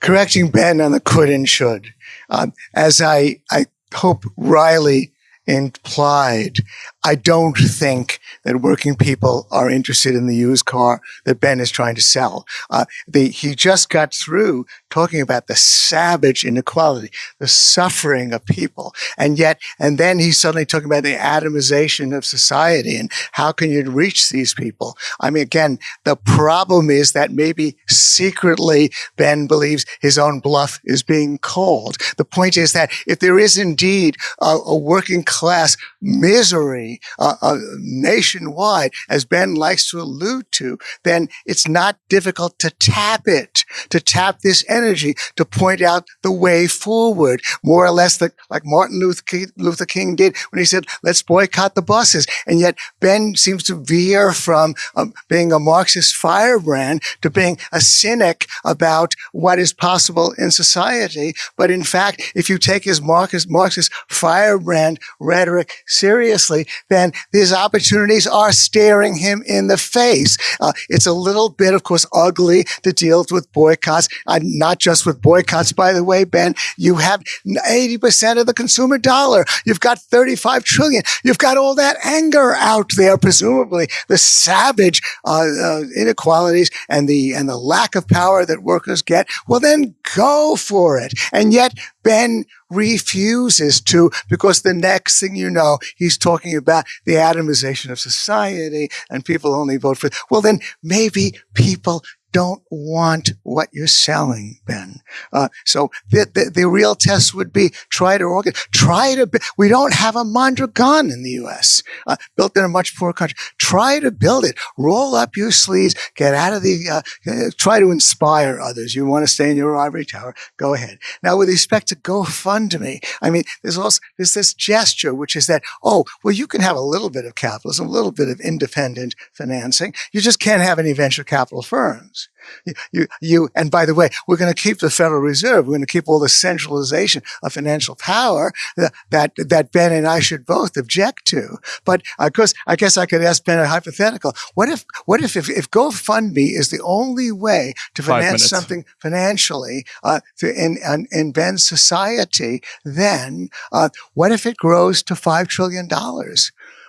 Speaker 4: correcting Ben on the could and should. Um, as I, I hope Riley implied, I don't think that working people are interested in the used car that Ben is trying to sell. Uh, the, he just got through talking about the savage inequality, the suffering of people. And yet, and then he's suddenly talking about the atomization of society and how can you reach these people? I mean, again, the problem is that maybe secretly Ben believes his own bluff is being called. The point is that if there is indeed a, a working class misery uh, uh, nationwide, as Ben likes to allude to, then it's not difficult to tap it, to tap this energy, to point out the way forward, more or less the, like Martin Luther King, Luther King did when he said, let's boycott the buses. And yet Ben seems to veer from um, being a Marxist firebrand to being a cynic about what is possible in society. But in fact, if you take his Marxist firebrand rhetoric seriously, then these opportunities are staring him in the face. Uh, it's a little bit, of course, ugly to deal with boycotts, uh, not just with boycotts, by the way, Ben. You have 80% of the consumer dollar. You've got 35 trillion. You've got all that anger out there, presumably the savage uh, uh inequalities and the and the lack of power that workers get. Well, then go for it. And yet, Ben refuses to because the next thing you know, he's talking about the atomization of society and people only vote for. Well, then maybe people don't want what you're selling, Ben. Uh, so the, the, the, real test would be try to organize, try to, we don't have a Mondragon in the U.S., uh, built in a much poorer country. Try to build it. Roll up your sleeves, get out of the, uh, uh, try to inspire others. You want to stay in your ivory tower, go ahead. Now, with respect to GoFundMe, I mean, there's also, there's this gesture, which is that, oh, well, you can have a little bit of capitalism, a little bit of independent financing. You just can't have any venture capital firms. You, you, you, and by the way, we're going to keep the Federal Reserve. We're going to keep all the centralization of financial power that, that, that Ben and I should both object to. But of course, I guess I could ask Ben a hypothetical. What if, what if, if, if GoFundMe is the only way to finance something financially, uh, in, in, in, Ben's society, then, uh, what if it grows to $5 trillion?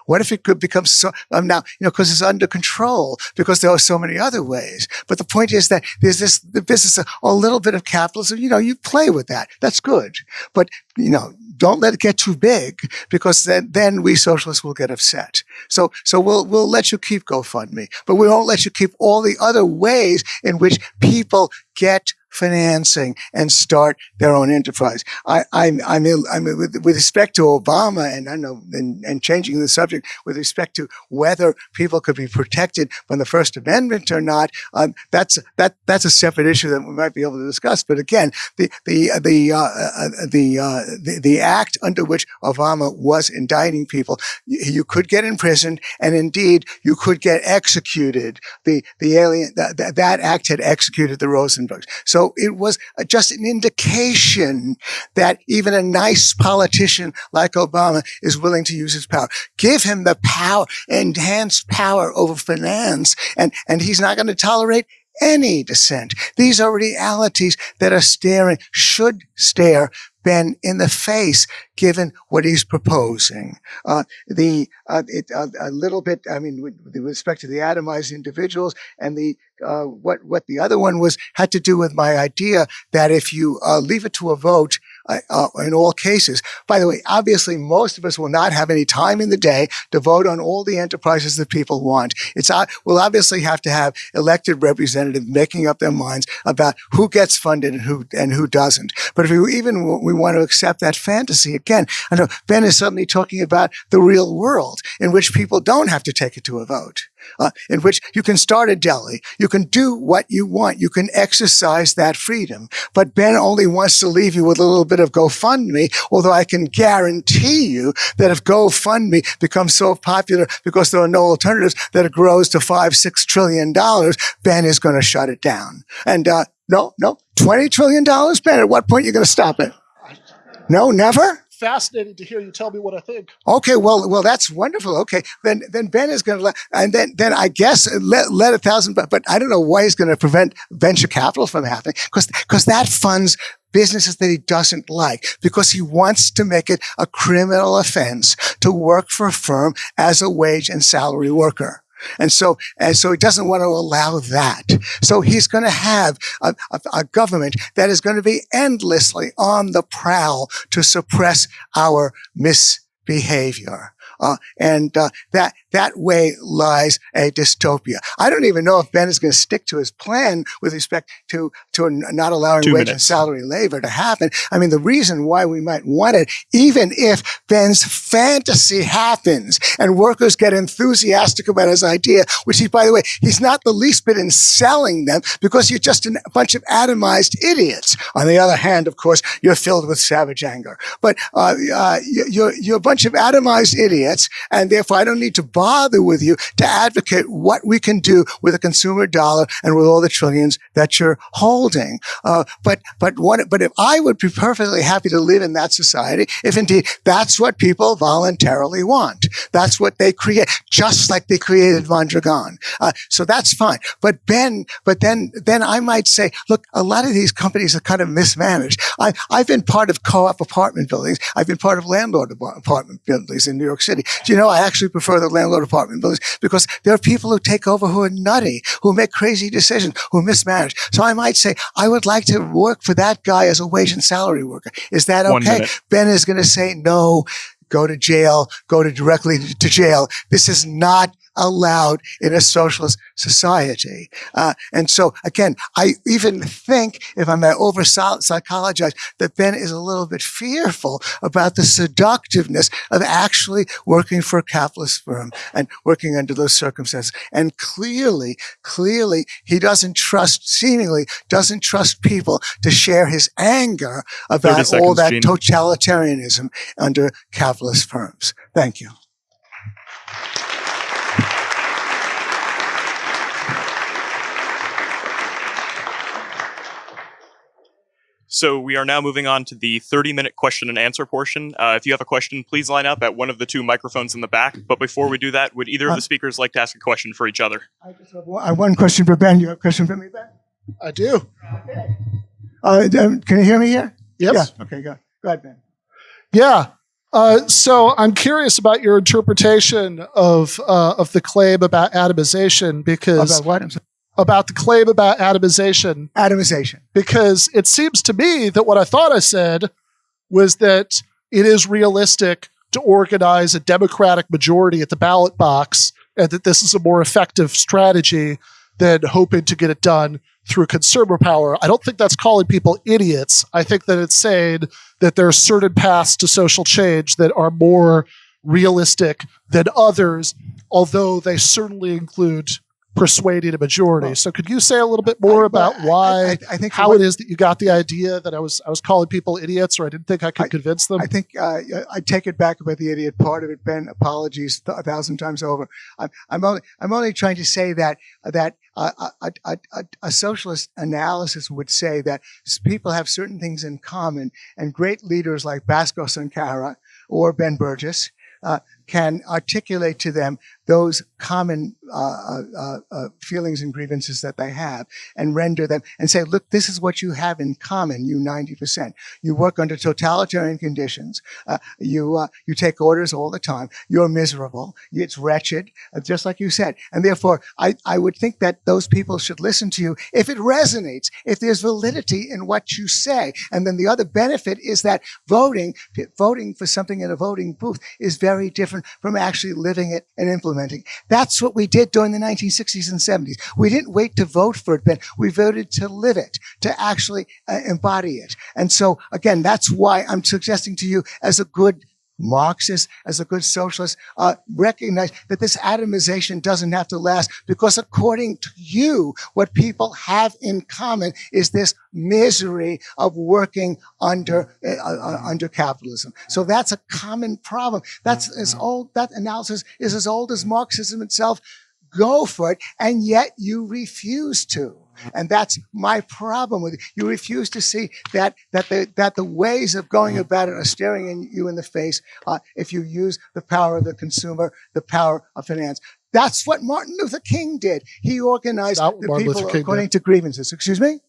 Speaker 4: What if it could become so, um, now, you know, because it's under control, because there are so many other ways. But the point is that there's this, the business, a, little bit of capitalism, you know, you play with that. That's good. But, you know, don't let it get too big because then, then we socialists will get upset. So, so we'll, we'll let you keep GoFundMe, but we won't let you keep all the other ways in which people get financing and start their own enterprise. I, I'm, I'm, I'm with, with, respect to Obama and I know, and, and, changing the subject with respect to whether people could be protected from the First Amendment or not. Um, that's that that's a separate issue that we might be able to discuss. But again, the the the uh, uh, the, uh, the, the act under which Obama was indicting people, you, you, could get imprisoned, and indeed you could get executed. The the alien that, that act had executed the Rosenbergs. So so it was just an indication that even a nice politician like Obama is willing to use his power. Give him the power, enhanced power over finance, and, and he's not going to tolerate any dissent. These are realities that are staring, should stare Ben in the face, given what he's proposing. Uh, the uh, it, uh, a little bit, I mean, with, with, respect to the atomized individuals and the uh, what what the other one was had to do with my idea that if you uh, leave it to a vote, uh, in all cases. By the way, obviously, most of us will not have any time in the day to vote on all the enterprises that people want. It's uh, we'll obviously have to have elected representatives making up their minds about who gets funded and who and who doesn't. But if we even we want to accept that fantasy again, I know Ben is suddenly talking about the real world in which people don't have to take it to a vote. Uh, in which you can start a deli. You can do what you want. You can exercise that freedom. But Ben only wants to leave you with a little bit of GoFundMe, although I can guarantee you that if GoFundMe becomes so popular because there are no alternatives that it grows to five, six trillion dollars, Ben is going to shut it down. And, uh, no, no, $20 trillion, Ben, at what point are you going to stop it? No, never?
Speaker 3: Fascinating to hear you tell me what I think.
Speaker 4: Okay, well, well, that's wonderful. Okay, then, then Ben is going to let, and then, then I guess let, let a thousand, but, but I don't know why he's going to prevent venture capital from happening because, because that funds businesses that he doesn't like because he wants to make it a criminal offense to work for a firm as a wage and salary worker. And so, and so he doesn't want to allow that. So he's going to have a, a, a, government that is going to be endlessly on the prowl to suppress our misbehavior. Uh, and uh, that that way lies a dystopia. I don't even know if Ben is going to stick to his plan with respect to to not allowing
Speaker 2: Two
Speaker 4: wage
Speaker 2: minutes.
Speaker 4: and salary labor to happen. I mean, the reason why we might want it, even if Ben's fantasy happens and workers get enthusiastic about his idea, which he, by the way, he's not the least bit in selling them because you're just a bunch of atomized idiots. On the other hand, of course, you're filled with savage anger, but uh, uh, you're you're a bunch of atomized idiots, and therefore I don't need to bother with you to advocate what we can do with a consumer dollar and with all the trillions that you're holding. Uh, but but what? But if I would be perfectly happy to live in that society, if indeed that's what people voluntarily want, that's what they create, just like they created Mondragon. Uh, so that's fine. But Ben, but then then I might say, look, a lot of these companies are kind of mismanaged. I, I've been part of co-op apartment buildings. I've been part of landlord apartment buildings in New York City. Do you know I actually prefer the landlord apartment buildings because there are people who take over who are nutty, who make crazy decisions, who mismanage. So I might say, I would like to work for that guy as a wage and salary worker. Is that okay? Ben is going to say, no, go to jail, go to directly to jail. This is not allowed in a socialist society. Uh, and so again, I even think if I may over psychologize that Ben is a little bit fearful about the seductiveness of actually working for a capitalist firm and working under those circumstances. And clearly, clearly he doesn't trust, seemingly doesn't trust people to share his anger
Speaker 2: 30
Speaker 4: about all that
Speaker 2: Gene.
Speaker 4: totalitarianism under capitalist firms. Thank you.
Speaker 2: So we are now moving on to the 30 minute question and answer portion. Uh, if you have a question, please line up at one of the two microphones in the back. But before we do that, would either of the speakers like to ask a question for each other?
Speaker 4: I just have one, one question for Ben. You have a question for me, Ben?
Speaker 3: I do.
Speaker 4: Uh, um, can you hear me here?
Speaker 3: Yes.
Speaker 4: Yeah. Okay, go, go ahead, Ben.
Speaker 3: Yeah. Uh, so I'm curious about your interpretation of uh, of the claim about atomization because
Speaker 4: About what?
Speaker 3: About the claim about atomization
Speaker 4: Atomization.
Speaker 3: because it seems to me that what I thought I said was that it is realistic to organize a democratic majority at the ballot box and that this is a more effective strategy than hoping to get it done through consumer power. I don't think that's calling people idiots. I think that it's saying that there are certain paths to social change that are more realistic than others, although they certainly include persuading a majority. So could you say a little bit more
Speaker 4: I-
Speaker 3: about why
Speaker 4: I, I think
Speaker 3: how
Speaker 4: what-
Speaker 3: it is that you got the idea that I was I was calling people idiots or I didn't think I could convince them?
Speaker 4: I think uh, I take it back about the idiot part of it, Ben. Apologies th- a thousand times over. I'm, I'm only I'm only trying to say that that uh, a, a, a, a socialist analysis would say that people have certain things in common, and great leaders like Bhaskar Sunkara or Ben Burgis uh, can articulate to them those common uh, uh, uh, feelings and grievances that they have, and render them and say, look, this is what you have in common, you ninety percent. You work under totalitarian conditions. Uh, you uh, you take orders all the time. You're miserable. It's wretched, uh, just like you said. And therefore, I, I would think that those people should listen to you if it resonates, if there's validity in what you say. And then the other benefit is that voting voting for something in a voting booth is very different from actually living it and implementing. That's what we did during the 1960s and 70s. We didn't wait to vote for it, Ben. We voted to live it, to actually uh, embody it. And so again, that's why I'm suggesting to you as a good Marxist, as a good socialist, uh, recognize that this atomization doesn't have to last because according to you, what people have in common is this misery of working under, uh, uh, under capitalism. So that's a common problem. That's as old, that analysis is as old as Marxism itself. Go for it. And yet you refuse to. And that's my problem with it. You refuse to see that that the that the ways of going about it are staring in, you in the face uh, if you use the power of the consumer, the power of finance. That's what Martin Luther King did. He organized the
Speaker 3: Martin
Speaker 4: people according to grievances. Excuse me.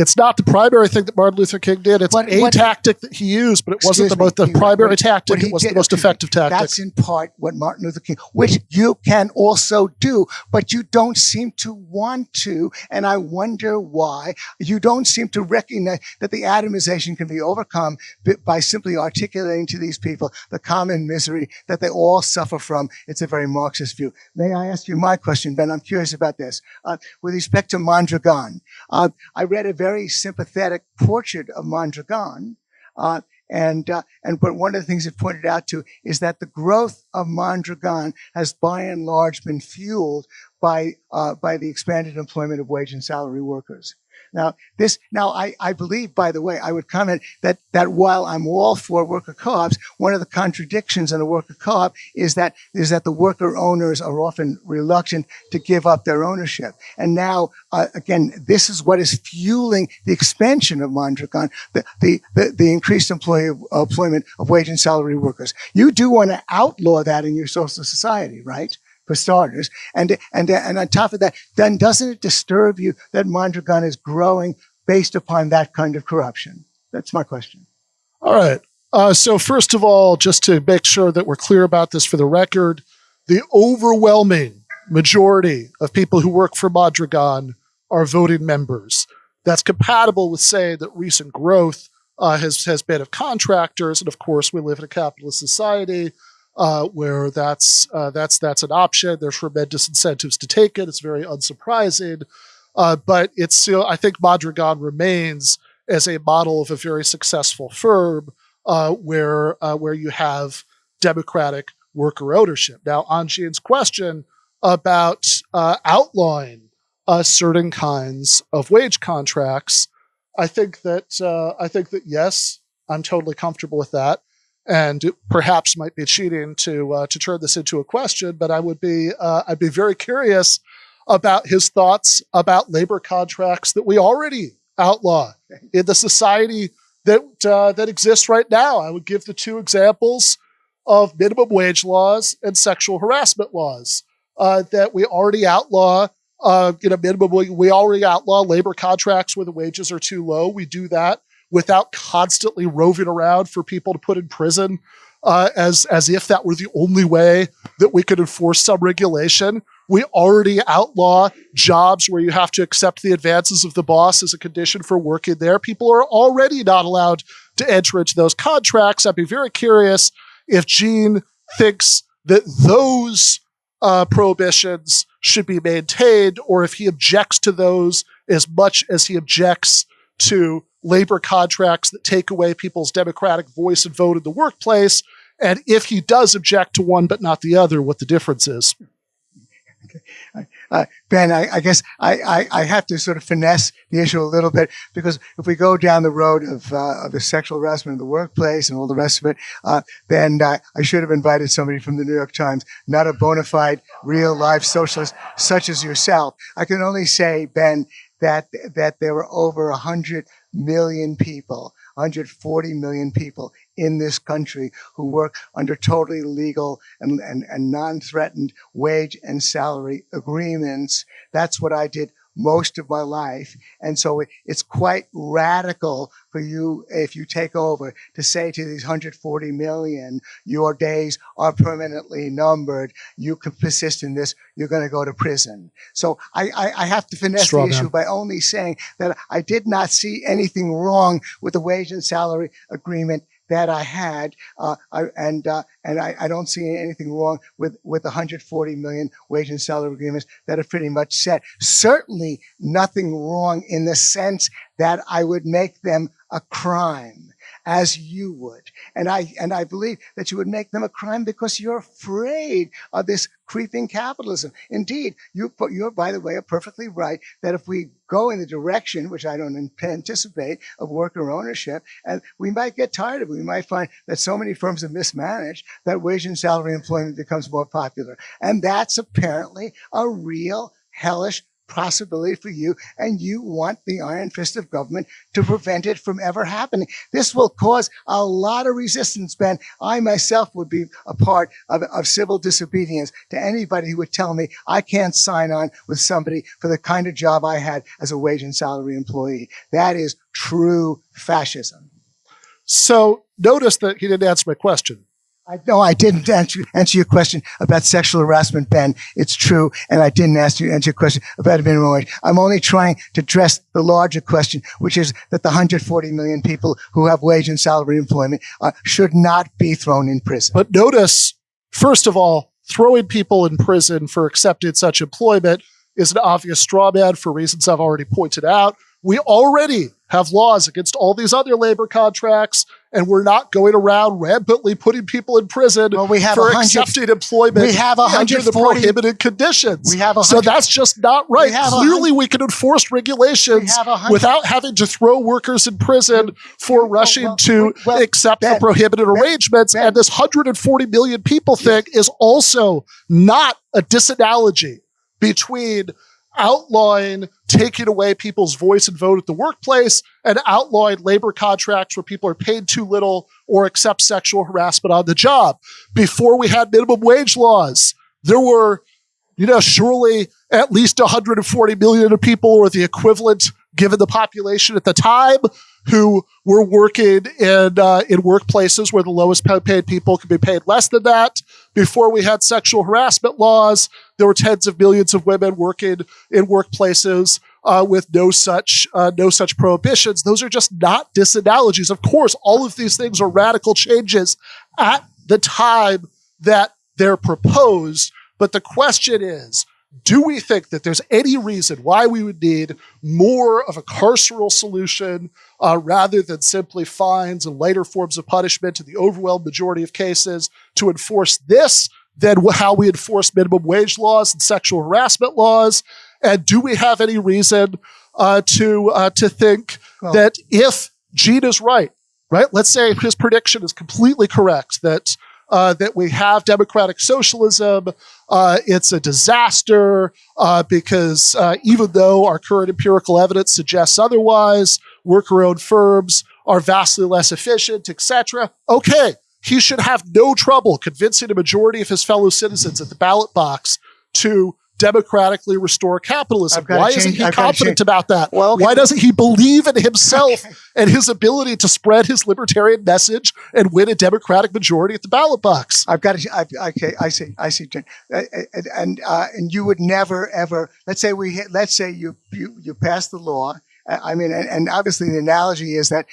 Speaker 3: It's not the primary thing that Martin Luther King did. It's
Speaker 4: What-
Speaker 3: a
Speaker 4: what-
Speaker 3: tactic that he used, but it wasn't the, most, the
Speaker 4: he-
Speaker 3: primary
Speaker 4: what-
Speaker 3: tactic. It was
Speaker 4: did-
Speaker 3: the most
Speaker 4: okay,
Speaker 3: effective tactic.
Speaker 4: That's in part what Martin Luther King, which you can also do, but you don't seem to want to. And I wonder why you don't seem to recognize that the atomization can be overcome by simply articulating to these people the common misery that they all suffer from. It's a very Marxist view. May I ask you my question, Ben? I'm curious about this. Uh, with respect to Mondragon, uh, I read a very sympathetic portrait of Mondragon. Uh, and, uh, and, but one of the things it pointed out to is that the growth of Mondragon has by and large been fueled by, uh, by the expanded employment of wage and salary workers. Now, this, now I, I believe, by the way, I would comment that, that while I'm all for worker co-ops, one of the contradictions in a worker co-op is that, is that the worker owners are often reluctant to give up their ownership. And now, uh, again, this is what is fueling the expansion of Mondragon, the, the, the, the increased employee, employment of wage and salary workers. You do want to outlaw that in your social society, right? For starters. And, and, and on top of that, then doesn't it disturb you that Mondragon is growing based upon that kind of corruption? That's my question.
Speaker 3: All right. Uh, so first of all, just to make sure that we're clear about this for the record, the overwhelming majority of people who work for Mondragon are voting members. That's compatible with saying that recent growth uh, has has been of contractors, and of course, we live in a capitalist society uh, where that's uh, that's that's an option. There's tremendous incentives to take it. It's very unsurprising, uh, but it's still. I think Mondragon remains as a model of a very successful firm uh, where uh, where you have democratic worker ownership. Now, on Gene's question about uh, outlawing certain kinds of wage contracts, I think that I think that yes, I'm totally comfortable with that, and perhaps might be cheating to uh, to turn this into a question. But I would be uh, I'd be very curious about his thoughts about labor contracts that we already outlaw in the society that uh, that exists right now. I would give the two examples of minimum wage laws and sexual harassment laws uh, that we already outlaw. Uh, you know, minimum we already outlaw labor contracts where the wages are too low. We do that without constantly roving around for people to put in prison uh, as as if that were the only way that we could enforce some regulation. We already outlaw jobs where you have to accept the advances of the boss as a condition for working there. People are already not allowed to enter into those contracts. I'd be very curious if Gene thinks that those uh, prohibitions should be maintained, or if he objects to those as much as he objects to labor contracts that take away people's democratic voice and vote in the workplace, and if he does object to one but not the other, what the difference is.
Speaker 4: Uh, ben, I, I guess I, I, I, have to sort of finesse the issue a little bit because if we go down the road of, uh, of the sexual harassment in the workplace and all the rest of it, uh, then I should have invited somebody from the New York Times, not a bona fide, real life socialist such as yourself. I can only say, Ben, that that there were over a 100 million people 140 million people in this country who work under totally legal and, and, and non-threatened wage and salary agreements. That's what I did most of my life. And so it's quite radical for you, if you take over, to say to these 140 million, your days are permanently numbered. You can persist in this, you're going to go to prison. So I, I, I have to finesse
Speaker 3: Straw
Speaker 4: the issue by only saying that I did not see anything wrong with the wage and salary agreement that I had, uh, I, and uh, and I, I, don't see anything wrong with with 140 million wage and salary agreements that are pretty much set. Certainly, nothing wrong in the sense that I would make them a crime. As you would. And I, and I believe that you would make them a crime because you're afraid of this creeping capitalism. Indeed, you, put you're, by the way, are perfectly right that if we go in the direction, which I don't anticipate, of worker ownership, and we might get tired of it. We might find that so many firms are mismanaged that wage and salary employment becomes more popular. And that's apparently a real hellish possibility for you, and you want the iron fist of government to prevent it from ever happening. This will cause a lot of resistance, Ben. I myself would be a part of, of civil disobedience to anybody who would tell me I can't sign on with somebody for the kind of job I had as a wage and salary employee. That is true fascism.
Speaker 3: So notice that he didn't answer my question.
Speaker 4: I, no, I didn't answer, answer your question about sexual harassment, Ben. It's true. And I didn't ask you, answer your question about minimum wage. I'm only trying to address the larger question, which is that the 140 million people who have wage and salary employment uh, should not be thrown in prison.
Speaker 3: But notice, first of all, throwing people in prison for accepting such employment is an obvious straw man for reasons I've already pointed out. We already have laws against all these other labor contracts, and we're not going around rampantly putting people in prison
Speaker 4: well, we have
Speaker 3: for accepting employment
Speaker 4: we have
Speaker 3: under the prohibited conditions.
Speaker 4: We have
Speaker 3: so that's just not right. We Clearly, we can enforce regulations without having to throw workers in prison for rushing well, to well, accept ben, the prohibited ben, arrangements. Ben, and this 140 million people thing is also not a disanalogy between outlawing taking away people's voice and vote at the workplace and outlawing labor contracts where people are paid too little or accept sexual harassment on the job. Before we had minimum wage laws, there were, you know, surely at least 140 million people or the equivalent given the population at the time who were working in uh, in workplaces where the lowest paid people could be paid less than that. Before we had sexual harassment laws, there were tens of millions of women working in workplaces uh, with no such uh, no such prohibitions. Those are just not disanalogies. Of course, all of these things are radical changes at the time that they're proposed. But the question is, do we think that there's any reason why we would need more of a carceral solution uh, rather than simply fines and lighter forms of punishment in the overwhelming majority of cases to enforce this than how we enforce minimum wage laws and sexual harassment laws? And do we have any reason uh, to uh, to think well, that if Gene is right, right? Let's say his prediction is completely correct that uh, that we have democratic socialism. Uh, it's a disaster uh, because uh, even though our current empirical evidence suggests otherwise, worker-owned firms are vastly less efficient, etc. Okay, he should have no trouble convincing a majority of his fellow citizens at the ballot box to democratically restore capitalism. Why change, isn't he I've confident about that? Well, okay. Why doesn't he believe in himself okay. and his ability to spread his libertarian message and win a democratic majority at the ballot box?
Speaker 4: I've got to. I, okay, I see. I see. Uh, and uh, and you would never ever. Let's say we. Let's say you you you pass the law I mean, and, and, obviously the analogy is that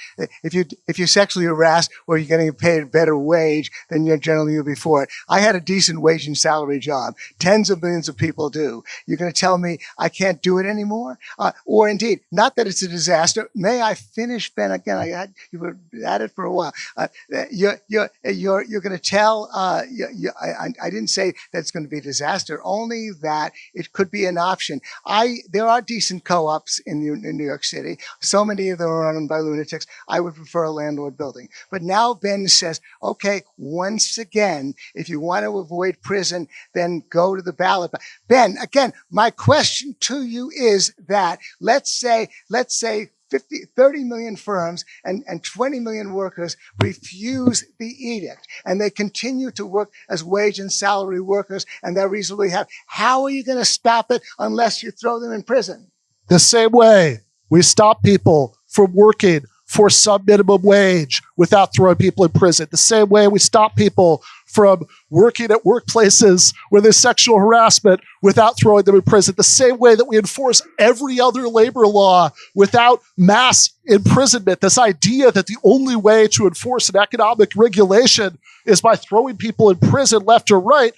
Speaker 4: if you if you're sexually harassed or you're getting paid a better wage than you're generally before it. I had a decent wage and salary job. Tens of millions of people do. You're going to tell me I can't do it anymore, uh, or indeed, not that it's a disaster. May I finish, Ben? Again, I had you were at it for a while. Uh, you're you're you're you're going to tell. Uh, you, you, I, I didn't say that it's going to be a disaster. Only that it could be an option. I there are decent co-ops in, in New York City. So many of them are run by lunatics. I would prefer a landlord building. But now Ben says, okay, once again, if you want to avoid prison, then go to the ballot. Ben, again, my question to you is that let's say, let's say 50, 30 million firms and, and 20 million workers refuse the edict and they continue to work as wage and salary workers and they're reasonably happy. How are you going to stop it unless you throw them in prison?
Speaker 3: The same way we stop people from working for some minimum wage without throwing people in prison. The same way we stop people from working at workplaces where there's sexual harassment without throwing them in prison. The same way that we enforce every other labor law without mass imprisonment. This idea that the only way to enforce an economic regulation is by throwing people in prison left or right.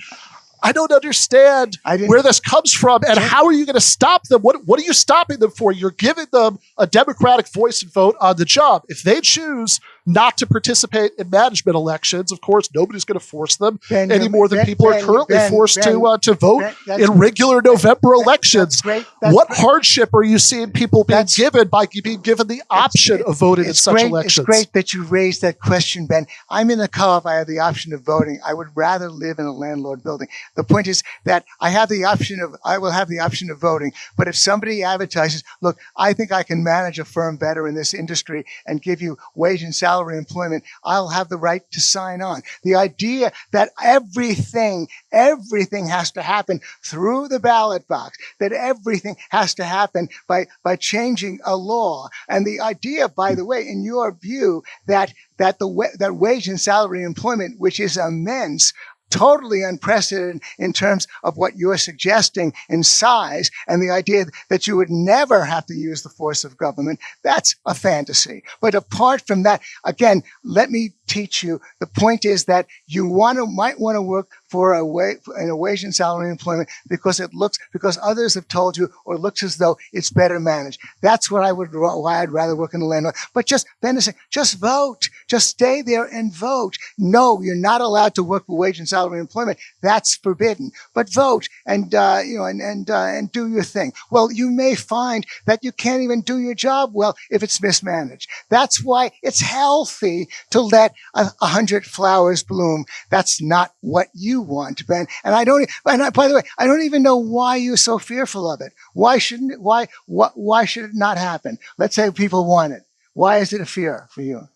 Speaker 3: I don't understand where this comes from and how are you going to stop them? What, what are you stopping them for? You're giving them a democratic voice and vote on the job. If they choose not to participate in management elections. Of course, nobody's going to force them
Speaker 4: Ben,
Speaker 3: any more than
Speaker 4: Ben-
Speaker 3: people are currently
Speaker 4: Ben,
Speaker 3: forced
Speaker 4: Ben,
Speaker 3: to uh, to vote
Speaker 4: Ben,
Speaker 3: in regular November elections.
Speaker 4: That's great. That's
Speaker 3: what
Speaker 4: great.
Speaker 3: hardship are you seeing people being
Speaker 4: That's-
Speaker 3: given by being given the option of voting in such
Speaker 4: great,
Speaker 3: elections?
Speaker 4: It's great that you raised that question, Ben. I'm in a co-op. I have the option of voting. I would rather live in a landlord building. The point is that I have the option of, I will have the option of voting. But if somebody advertises, look, I think I can manage a firm better in this industry and give you wage and salary employment, I'll have the right to sign on. The idea that everything, everything has to happen through the ballot box, that everything has to happen by, by changing a law. And the idea, by the way, in your view, that, that the, that wage and salary employment, which is immense, totally unprecedented in terms of what you're suggesting in size and the idea that you would never have to use the force of government. That's a fantasy. But apart from that, again, let me teach you. The point is that you want to, might want to work for a way, in wage and salary employment because it looks, because others have told you or looks as though it's better managed. That's what I would, why I'd rather work in the landlord. But just, saying, just vote. Just stay there and vote. No, you're not allowed to work for wage and salary employment. That's forbidden. But vote and, uh, you know, and, and, uh, and do your thing. Well, you may find that you can't even do your job well if it's mismanaged. That's why it's healthy to let a, a hundred flowers bloom. That's not what you want, Ben. And I don't, and I, by the way, I don't even know why you're so fearful of it. Why shouldn't it, why, why, why should it not happen? Let's say people want it. Why is it a fear for you?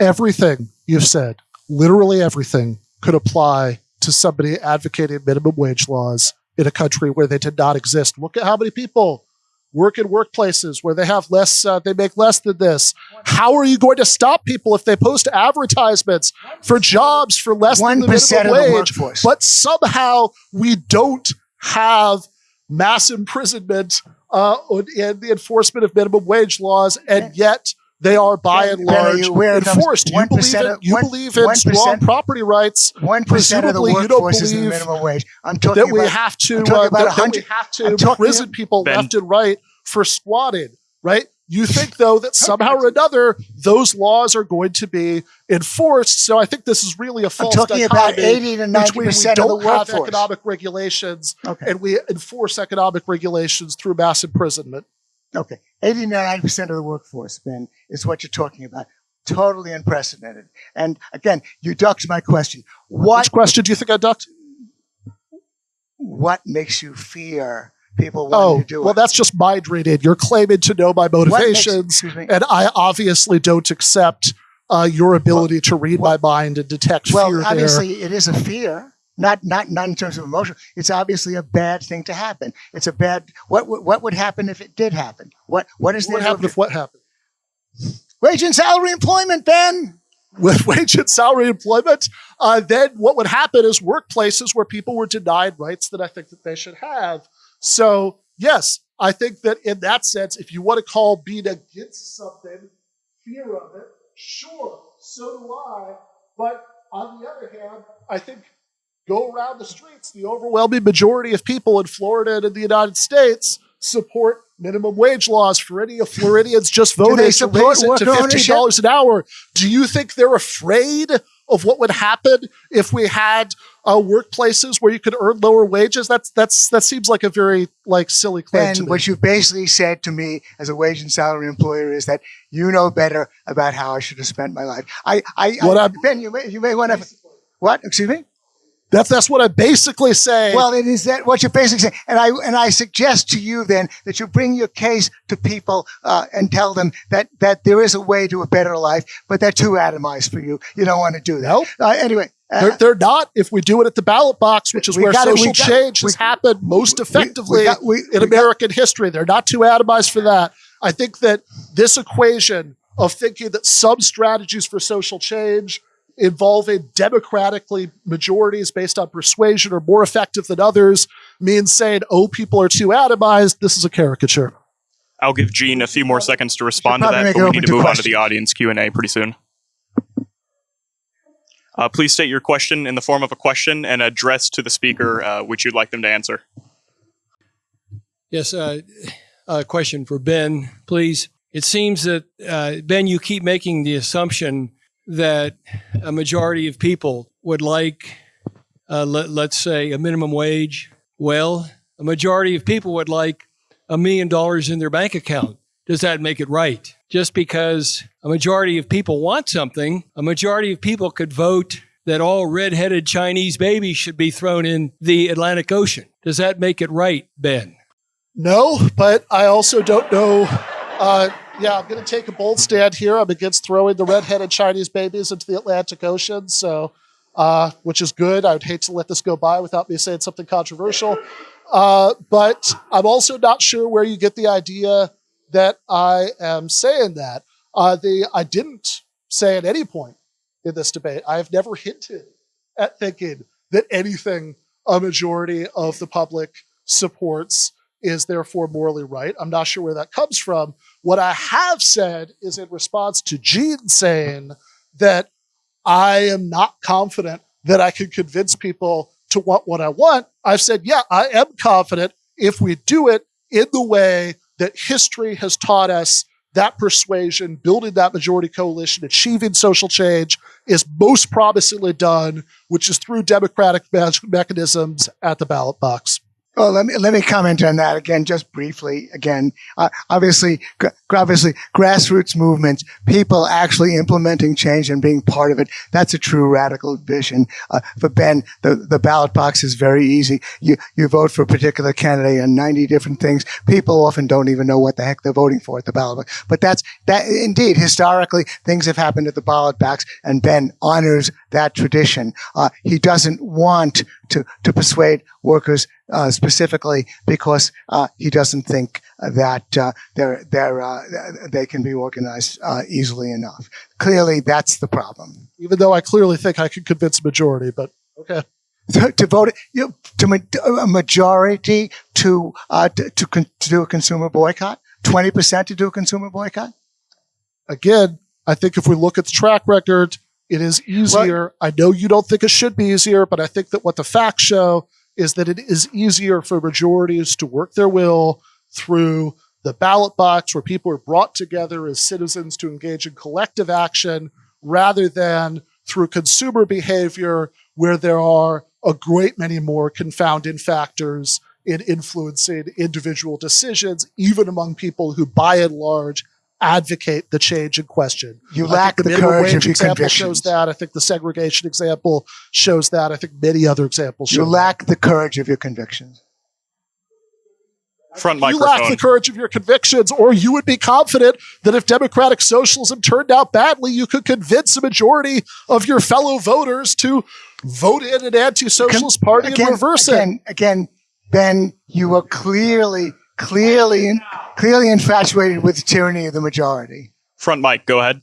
Speaker 3: everything you've said, literally everything, could apply to somebody advocating minimum wage laws in a country where they did not exist. Look at how many people work in workplaces where they have less, uh, they make less than this. How are you going to stop people if they post advertisements for jobs for less than the
Speaker 4: 1%
Speaker 3: minimum
Speaker 4: of the
Speaker 3: wage? But somehow we don't have mass imprisonment uh, and the enforcement of minimum wage laws, and yet they are by and large
Speaker 4: you aware it comes
Speaker 3: enforced. You believe in,
Speaker 4: of-
Speaker 3: you
Speaker 4: one-
Speaker 3: believe in strong property rights
Speaker 4: One percent of the
Speaker 3: Presumably you don't
Speaker 4: workforce is in the minimum wage. I'm talking
Speaker 3: that we
Speaker 4: about
Speaker 3: have to uh,
Speaker 4: about
Speaker 3: that, that we have to
Speaker 4: I'm
Speaker 3: imprison people
Speaker 2: Ben.
Speaker 3: left and right for squatting. Right? You think though that somehow or another those laws are going to be enforced. So I think this is really a
Speaker 4: I'm
Speaker 3: false
Speaker 4: talking about eighty to ninety
Speaker 3: we
Speaker 4: percent of the workforce.
Speaker 3: economic regulations
Speaker 4: Okay.
Speaker 3: and we enforce economic regulations through mass imprisonment.
Speaker 4: Okay, 89% of the workforce, Ben, is what you're talking about. Totally unprecedented. And again, you ducked my question. What
Speaker 3: Which question do you think I ducked?
Speaker 4: what makes you fear people wanting
Speaker 3: Oh,
Speaker 4: to do
Speaker 3: well,
Speaker 4: it?
Speaker 3: that's just mind reading. You're claiming to know my
Speaker 4: What makes-
Speaker 3: motivations, and I obviously don't accept uh, your ability to read my mind and detect
Speaker 4: Well,
Speaker 3: fear there.
Speaker 4: obviously, it is a fear. Not, not, not in terms of emotion. It's obviously a bad thing to happen. It's a bad. What, would- what would happen if it did happen? What, what is
Speaker 3: What happened if what happened?
Speaker 4: Wage and salary employment, Ben.
Speaker 3: With wage and salary employment, uh, then what would happen is workplaces where people were denied rights that I think that they should have. So, yes, I think that in that sense, if you want to call being against something fear of it, sure, so do I. But on the other hand, I think go around the streets, the overwhelming majority of people in Florida and in the United States support minimum wage laws for any of Floridians just voted to raise it to fifteen dollars an hour. Do you think they're afraid of what would happen if we had uh, workplaces where you could earn lower wages? That's that's that seems like a very like silly claim me.
Speaker 4: what you basically said to me as a wage and salary employer is that you know better about how I should have spent my life. I, I,
Speaker 3: What
Speaker 4: I Ben, you may, you may want to. What? Excuse me.
Speaker 3: That's that's what I'm basically say.
Speaker 4: Well, it is that what you're basically saying, and I and I suggest to you then that you bring your case to people uh, and tell them that that there is a way to a better life, but they're too atomized for you. You don't want to do that.
Speaker 3: Nope.
Speaker 4: Uh, anyway, uh,
Speaker 3: they're, they're not if we do it at the ballot box, which is where
Speaker 4: gotta-
Speaker 3: social
Speaker 4: got-
Speaker 3: change
Speaker 4: we-
Speaker 3: has happened most effectively
Speaker 4: we got- we-
Speaker 3: in
Speaker 4: we got-
Speaker 3: American history. They're not too atomized for that. I think that this equation of thinking that some strategies for social change involving democratically majorities based on persuasion are more effective than others means saying, oh, people are too atomized. This is a caricature.
Speaker 2: I'll give Gene a few more seconds to respond to that, but we need
Speaker 4: to
Speaker 2: to move on to the audience Q and A pretty soon. Uh, please state your question in the form of a question and address to the speaker uh, which you'd like them to answer.
Speaker 5: Yes, uh, a question for Ben, please. It seems that, uh, Ben, you keep making the assumption that a majority of people would like, uh, let, let's say, a minimum wage. Well, a majority of people would like a million dollars in their bank account. Does that make it right? Just because a majority of people want something, a majority of people could vote that all red-headed Chinese babies should be thrown in the Atlantic Ocean. Does that make it right, Ben?
Speaker 3: No, but I also don't know. Uh, yeah, I'm going to take a bold stand here. I'm against throwing the red-headed Chinese babies into the Atlantic Ocean, so uh, which is good. I would hate to let this go by without me saying something controversial. Uh, but I'm also not sure where you get the idea that I am saying that. Uh, the I didn't say at any point in this debate. I have never hinted at thinking that anything a majority of the public supports is therefore morally right. I'm not sure where that comes from. What I have said is in response to Gene saying that I am not confident that I can convince people to want what I want. I've said, yeah, I am confident if we do it in the way that history has taught us that persuasion, building that majority coalition, achieving social change is most promisingly done, which is through democratic mechanisms at the ballot box.
Speaker 4: Well, let me let me comment on that again, just briefly. Again, uh, obviously, obviously, grassroots movements, people actually implementing change and being part of it. That's a true radical vision. Uh, for Ben, the, the ballot box is very easy. You you vote for a particular candidate and ninety different things. People often don't even know what the heck they're voting for at the ballot box. But that's that. Indeed, historically, things have happened at the ballot box, and Ben honors that tradition. Uh, he doesn't want to to persuade workers uh, specifically because uh, he doesn't think that uh, they're, they're, uh, they can be organized uh, easily enough. Clearly, that's the problem.
Speaker 3: Even though I clearly think I could convince a majority, but okay.
Speaker 4: To, vote you know, to a majority to uh, to to, con- to do a consumer boycott, twenty percent to do a consumer boycott.
Speaker 3: Again, I think if we look at the track record, it is easier. I know you don't think it should be easier, but I think that what the facts show is that it is easier for majorities to work their will through the ballot box where people are brought together as citizens to engage in collective action rather than through consumer behavior where there are a great many more confounding factors in influencing individual decisions, even among people who by and large advocate the change in question.
Speaker 4: You
Speaker 3: I
Speaker 4: lack the
Speaker 3: minimum
Speaker 4: courage
Speaker 3: wage
Speaker 4: of your
Speaker 3: example
Speaker 4: convictions.
Speaker 3: shows that. I think the segregation example shows that. I think many other examples show
Speaker 4: You
Speaker 3: that.
Speaker 4: lack the courage of your convictions.
Speaker 2: Front
Speaker 3: you
Speaker 2: microphone.
Speaker 3: lack the courage of your convictions, or you would be confident that if democratic socialism turned out badly, you could convince a majority of your fellow voters to vote in an anti-socialist party
Speaker 4: again,
Speaker 3: and reverse it.
Speaker 4: again, Again, Ben, you are clearly, clearly, clearly infatuated with the tyranny of the majority.
Speaker 2: Front mic, go ahead.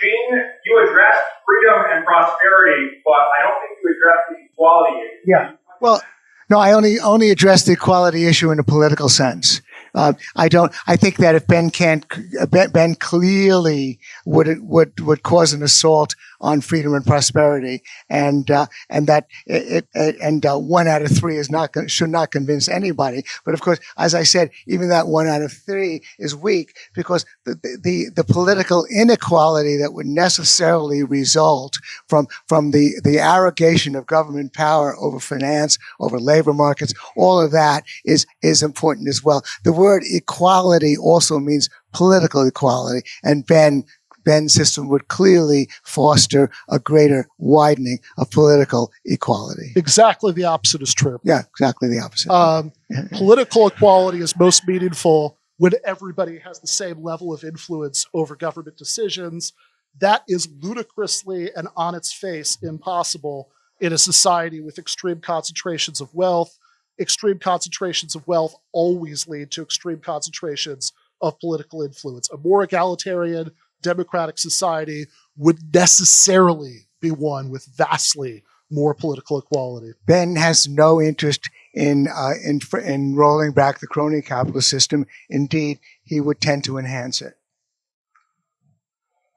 Speaker 6: Gene, you addressed freedom and prosperity, but I don't think you addressed the equality issue.
Speaker 4: Yeah. Well, no, I only only address the equality issue in a political sense. Uh, I don't. I think that if Ben can't, Ben, ben clearly would would would cause an assault on freedom and prosperity, and uh, and that it, it and uh, one out of three is not should not convince anybody. But of course, as I said, even that one out of three is weak because the the, the political inequality that would necessarily result from from the the arrogation of government power over finance, over labor markets, all of that is is important as well. The word equality also means political equality, and Ben Ben's system would clearly foster a greater widening of political equality.
Speaker 3: Exactly the opposite is true.
Speaker 4: Yeah, exactly the opposite.
Speaker 3: Um, political equality is most meaningful when everybody has the same level of influence over government decisions. That is ludicrously and on its face impossible in a society with extreme concentrations of wealth. Extreme concentrations of wealth always lead to extreme concentrations of political influence. A more egalitarian, democratic society would necessarily be one with vastly more political equality.
Speaker 4: Ben has no interest in uh, in in rolling back the crony capitalist system. Indeed, he would tend to enhance it.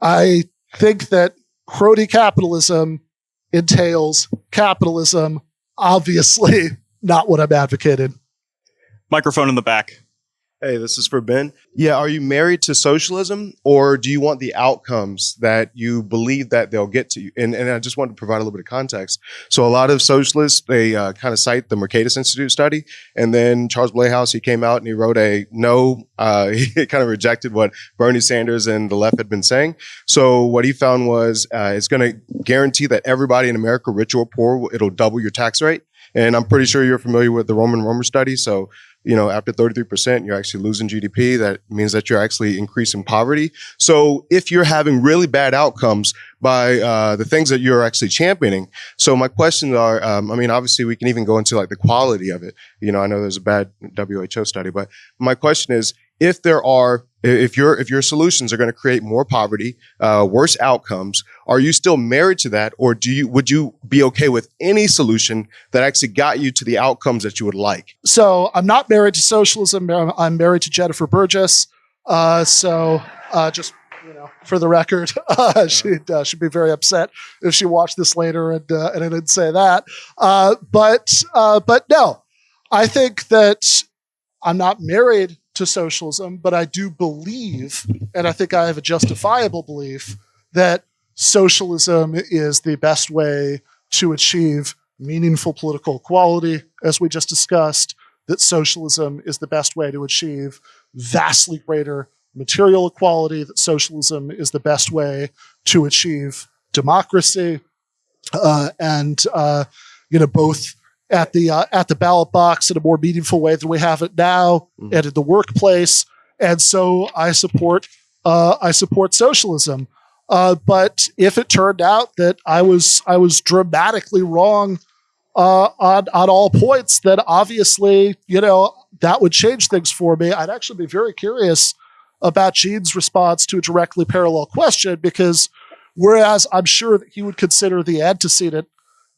Speaker 3: I think that crony capitalism entails capitalism. Obviously, not what I'm advocating.
Speaker 2: Microphone in the back.
Speaker 7: Hey, this is for Ben. Yeah, are you married to socialism or do you want the outcomes that you believe that they'll get to you? And, and I just wanted to provide a little bit of context. So a lot of socialists, they uh, kind of cite the Mercatus Institute study. And then Charles Blahous, he came out and he wrote a no, uh, he kind of rejected what Bernie Sanders and the left had been saying. So what he found was uh, it's going to guarantee that everybody in America, rich or poor, it'll double your tax rate. And I'm pretty sure you're familiar with the Roman Romer study. So you know, after 33%, you're actually losing GDP. That means that you're actually increasing poverty. So if you're having really bad outcomes by uh, the things that you're actually championing, so my questions are, um, I mean, obviously we can even go into like the quality of it. You know, I know there's a bad WHO study, but my question is, if there are if your if your solutions are going to create more poverty, uh, worse outcomes, are you still married to that, or do you would you be okay with any solution that actually got you to the outcomes that you would like?
Speaker 3: So I'm not married to socialism. I'm married to Jennifer Burgis. Uh, so uh, just you know, for the record, uh, she'd uh, she'd be very upset if she watched this later and uh, and I didn't say that. Uh, but uh, but no, I think that I'm not married to socialism, but I do believe, and I think I have a justifiable belief, that socialism is the best way to achieve meaningful political equality, as we just discussed, that socialism is the best way to achieve vastly greater material equality, that socialism is the best way to achieve democracy, uh, and uh, you know both at the uh, at the ballot box in a more meaningful way than we have it now, mm-hmm. and in the workplace. And so I support uh, I support socialism. Uh, but if it turned out that I was I was dramatically wrong uh, on on all points, then obviously you know that would change things for me. I'd actually be very curious about Gene's response to a directly parallel question because whereas I'm sure that he would consider the antecedent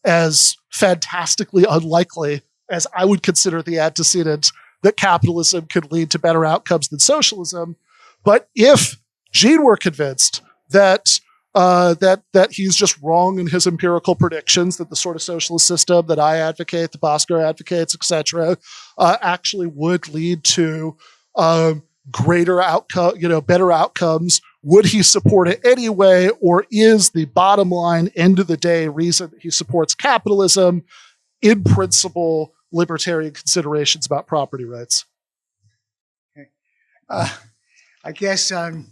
Speaker 3: as fantastically unlikely as I would consider the antecedent that capitalism could lead to better outcomes than socialism. But if Gene were convinced that uh, that that he's just wrong in his empirical predictions, that the sort of socialist system that I advocate, the Bhaskar advocates, etc., uh, actually would lead to um, greater outcome, you know, better outcomes would he support it anyway? Or is the bottom line, end of the day, reason he supports capitalism in principle libertarian considerations about property rights?
Speaker 4: Uh, I guess um,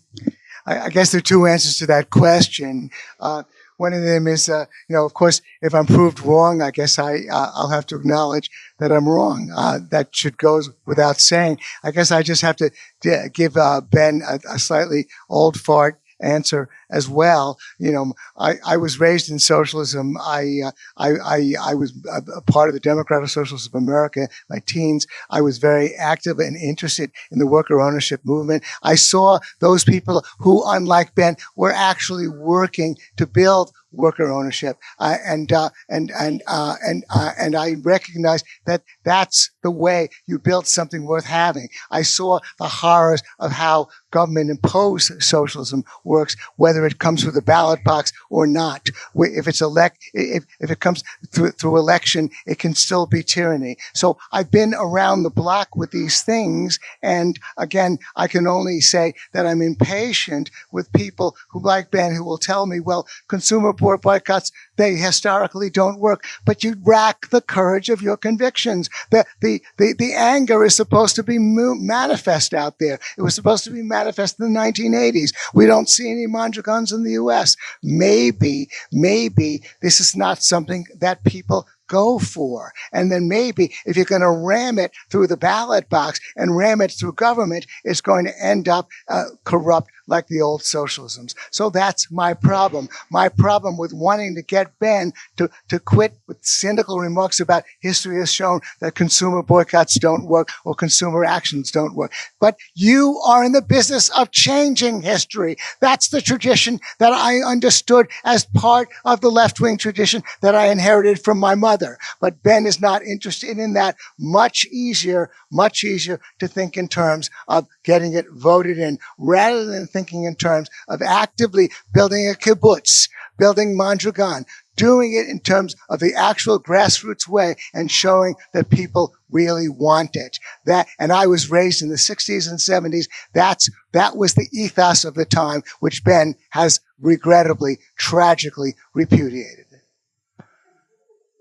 Speaker 4: I, I, guess there are two answers to that question. Uh, one of them is, uh, you know, of course, if I'm proved wrong, I guess I uh, I'll have to acknowledge that I'm wrong. Uh, that should go without saying. I guess I just have to give uh, Ben a, a slightly old fart answer as well. You know, I, I was raised in socialism. I, uh, I, I, I, was a, part of the Democratic Socialists of America, my teens. I was very active and interested in the worker ownership movement. I saw those people who, unlike Ben, were actually working to build worker ownership. Uh, and, uh, and, and, uh, and, uh, and I recognize that that's the way you build something worth having. I saw the horrors of how government imposed socialism works, whether it comes through the ballot box or not. If it's elect, if, if it comes through, through election, it can still be tyranny. So I've been around the block with these things. And again, I can only say that I'm impatient with people who like Ben who will tell me, well, consumer boycotts, they historically don't work, but you rack the courage of your convictions. The, the, the, the anger is supposed to be manifest out there. It was supposed to be manifest in the 1980s. We don't see any Mondragons in the U.S. Maybe, maybe this is not something that people go for. And then maybe if you're going to ram it through the ballot box and ram it through government, it's going to end up uh, corrupt like the old socialisms. So that's my problem. My problem with wanting to get Ben to, to quit with cynical remarks about history has shown that consumer boycotts don't work or consumer actions don't work. But you are in the business of changing history. That's the tradition that I understood as part of the left-wing tradition that I inherited from my mother. But Ben is not interested in that. Much easier, much easier to think in terms of getting it voted in rather than thinking in terms of actively building a kibbutz, building Mondragon, doing it in terms of the actual grassroots way and showing that people really want it. That, and I was raised in the 60s and 70s. That's, that was the ethos of the time, which Ben has regrettably, tragically repudiated.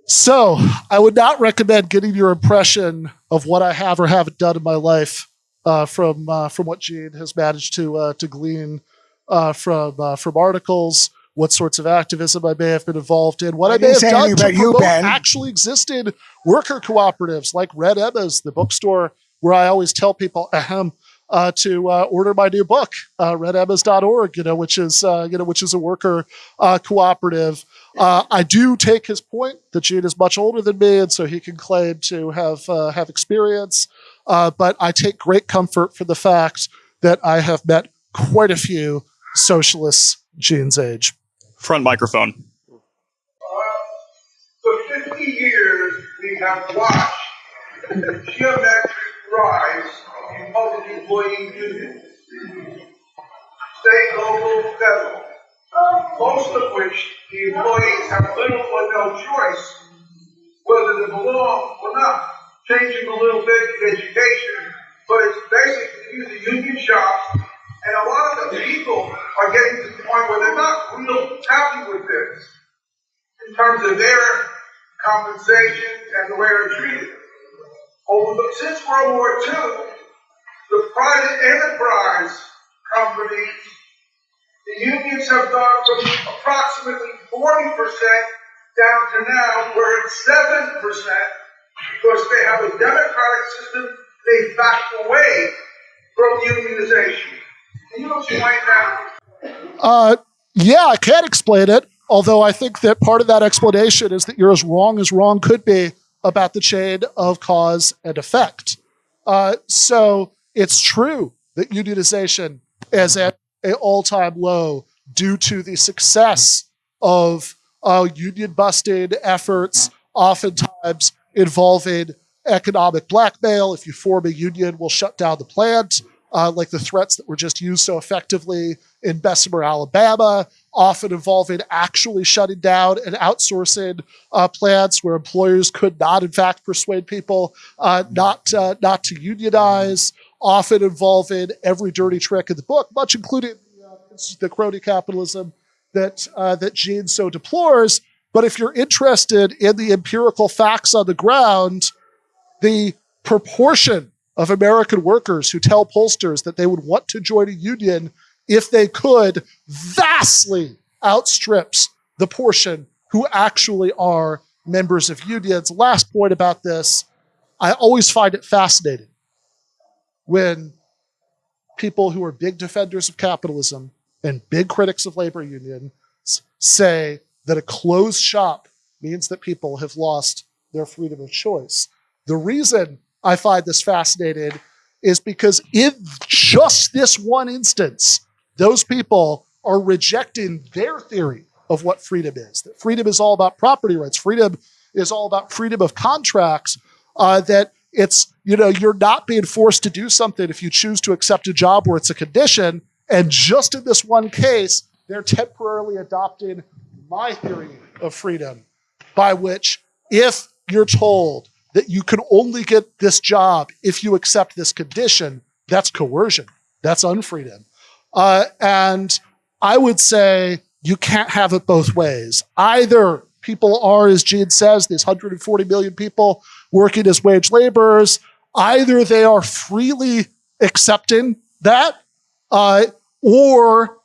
Speaker 3: So, I would not recommend getting your impression of what I have or haven't done in my life uh, from uh, from what Gene has managed to uh, to glean uh, from uh, from articles, what sorts of activism I may have been involved in, what I,
Speaker 4: I
Speaker 3: may have done to
Speaker 4: you,
Speaker 3: promote
Speaker 4: Ben.
Speaker 3: actually existed worker cooperatives like Red Emma's, the bookstore where I always tell people, ahem, uh, to uh, order my new book, uh, redemmas.org, you know, which is, uh, you know, which is a worker uh, cooperative. Uh, I do take his point that Gene is much older than me, and so he can claim to have uh, have experience. Uh, but I take great comfort from the fact that I have met quite a few socialists Gene's age.
Speaker 2: Front microphone.
Speaker 8: For 50 years, we have watched the geometric rise in public employee unions, state, local, federal, most of which the employees have little or no choice whether to belong or not. Changing a little bit in education, but it's basically the union shops, and a lot of the people are getting to the point where they're not real happy with this in terms of their compensation and the way they're treated. Over the, since World War II, the private enterprise companies, the unions have gone from approximately 40% down to now where it's 7% because they have a democratic system, they back away from unionization. Can you explain that?
Speaker 3: Uh, yeah, I can't explain it. Although I think that part of that explanation is that you're as wrong as wrong could be about the chain of cause and effect. Uh, so it's true that unionization is at an all-time low due to the success of uh, union busting efforts, oftentimes involving economic blackmail. If you form a union, we'll shut down the plant, uh, like the threats that were just used so effectively in Bessemer, Alabama, often involving actually shutting down and outsourcing uh, plants where employers could not, in fact, persuade people uh, not uh, not to unionize. Often involving every dirty trick in the book, much including uh, the crony capitalism that uh, that Gene so deplores. But if you're interested in the empirical facts on the ground, the proportion of American workers who tell pollsters that they would want to join a union if they could vastly outstrips the portion who actually are members of unions. Last point about this I always find it fascinating when people who are big defenders of capitalism and big critics of labor unions say that a closed shop means that people have lost their freedom of choice. The reason I find this fascinating is because in just this one instance, those people are rejecting their theory of what freedom is. That freedom is all about property rights. Freedom is all about freedom of contracts. Uh, that it's, you know, you're not being forced to do something if you choose to accept a job where it's a condition. And just in this one case, they're temporarily adopting my theory of freedom, by which if you're told that you can only get this job if you accept this condition, that's coercion. That's unfreedom. Uh, and I would say you can't have it both ways. Either people are, as Gene says, these 140 million people working as wage laborers, either they are freely accepting that, uh, or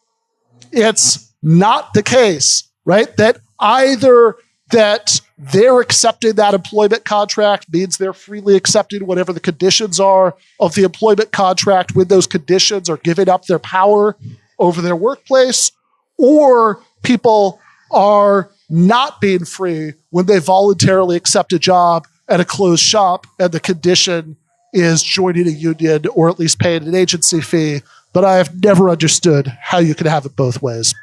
Speaker 3: it's not the case, right? That either that they're accepting that employment contract means they're freely accepting whatever the conditions are of the employment contract when those conditions are giving up their power over their workplace, or people are not being free when they voluntarily accept a job at a closed shop and the condition is joining a union or at least paying an agency fee. But I have never understood how you can have it both ways.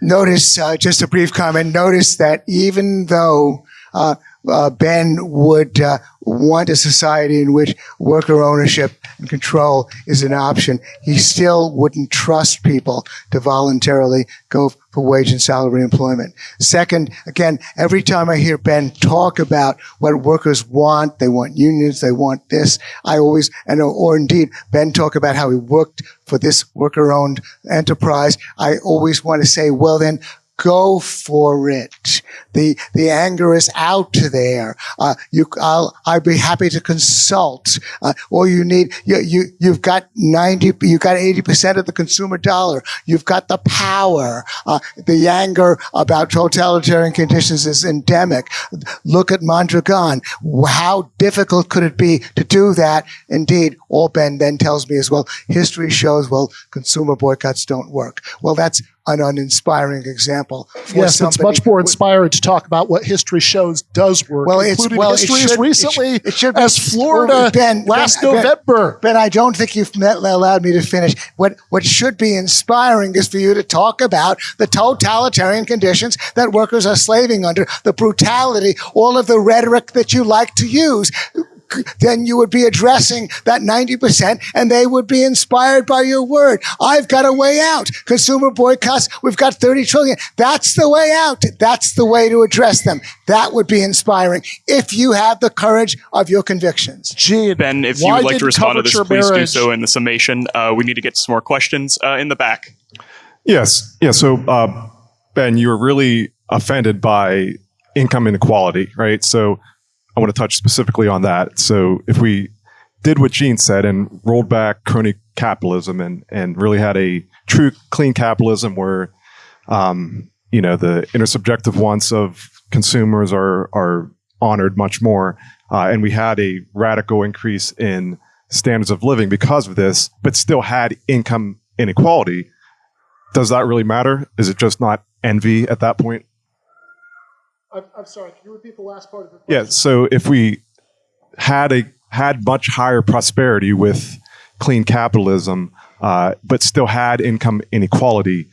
Speaker 4: Notice, uh, just a brief comment, notice that even though uh, uh, Ben would uh, want a society in which worker ownership and control is an option. He still wouldn't trust people to voluntarily go for wage and salary employment. Second, again, every time I hear Ben talk about what workers want, they want unions, they want this, I always, and or indeed Ben talk about how he worked for this worker-owned enterprise, I always want to say, well then, go for it. The the anger is out there. Uh, you, I'll I'd be happy to consult. Uh, all you need, you you you've got ninety, you've got eighty percent of the consumer dollar. You've got the power. Uh, the anger about totalitarian conditions is endemic. Look at Mondragon. How difficult could it be to do that? Indeed, Ben then tells me as well. History shows well consumer boycotts don't work. Well, that's an uninspiring example.
Speaker 3: Yes, it's much more inspiring to talk about what history shows does work.
Speaker 4: Well, it's
Speaker 3: including
Speaker 4: well, it
Speaker 3: history
Speaker 4: should-
Speaker 3: as
Speaker 4: it
Speaker 3: recently
Speaker 4: should- it should
Speaker 3: as Florida
Speaker 4: Well, Ben,
Speaker 3: last
Speaker 4: Ben, Ben,
Speaker 3: November.
Speaker 4: Ben, I don't think you've met, allowed me to finish. What what should be inspiring is for you to talk about the totalitarian conditions that workers are slaving under, the brutality, all of the rhetoric that you like to use. Then you would be addressing that 90% and they would be inspired by your word. I've got a way out. Consumer boycotts, we've got 30 trillion. That's the way out. That's the way to address them. That would be inspiring if you have the courage of your convictions.
Speaker 3: Gee,
Speaker 2: Ben, if you would like to respond to this,
Speaker 3: coverture
Speaker 2: please do so in the summation. Uh, we need to get some more questions uh, in the back.
Speaker 9: Yes. Yeah. So, uh, Ben, you were really offended by income inequality, right? So, I want to touch specifically on that. So, if we did what Gene said and rolled back crony capitalism and, and really had a true clean capitalism where, um, you know, the intersubjective wants of consumers are, are honored much more, uh, and we had a radical increase in standards of living because of this, but still had income inequality, does that really matter? Is it just not envy at that point?
Speaker 3: I'm, I'm sorry. Can you repeat the last part of the question?
Speaker 9: Yeah. So if we had a had much higher prosperity with clean capitalism, uh, but still had income inequality,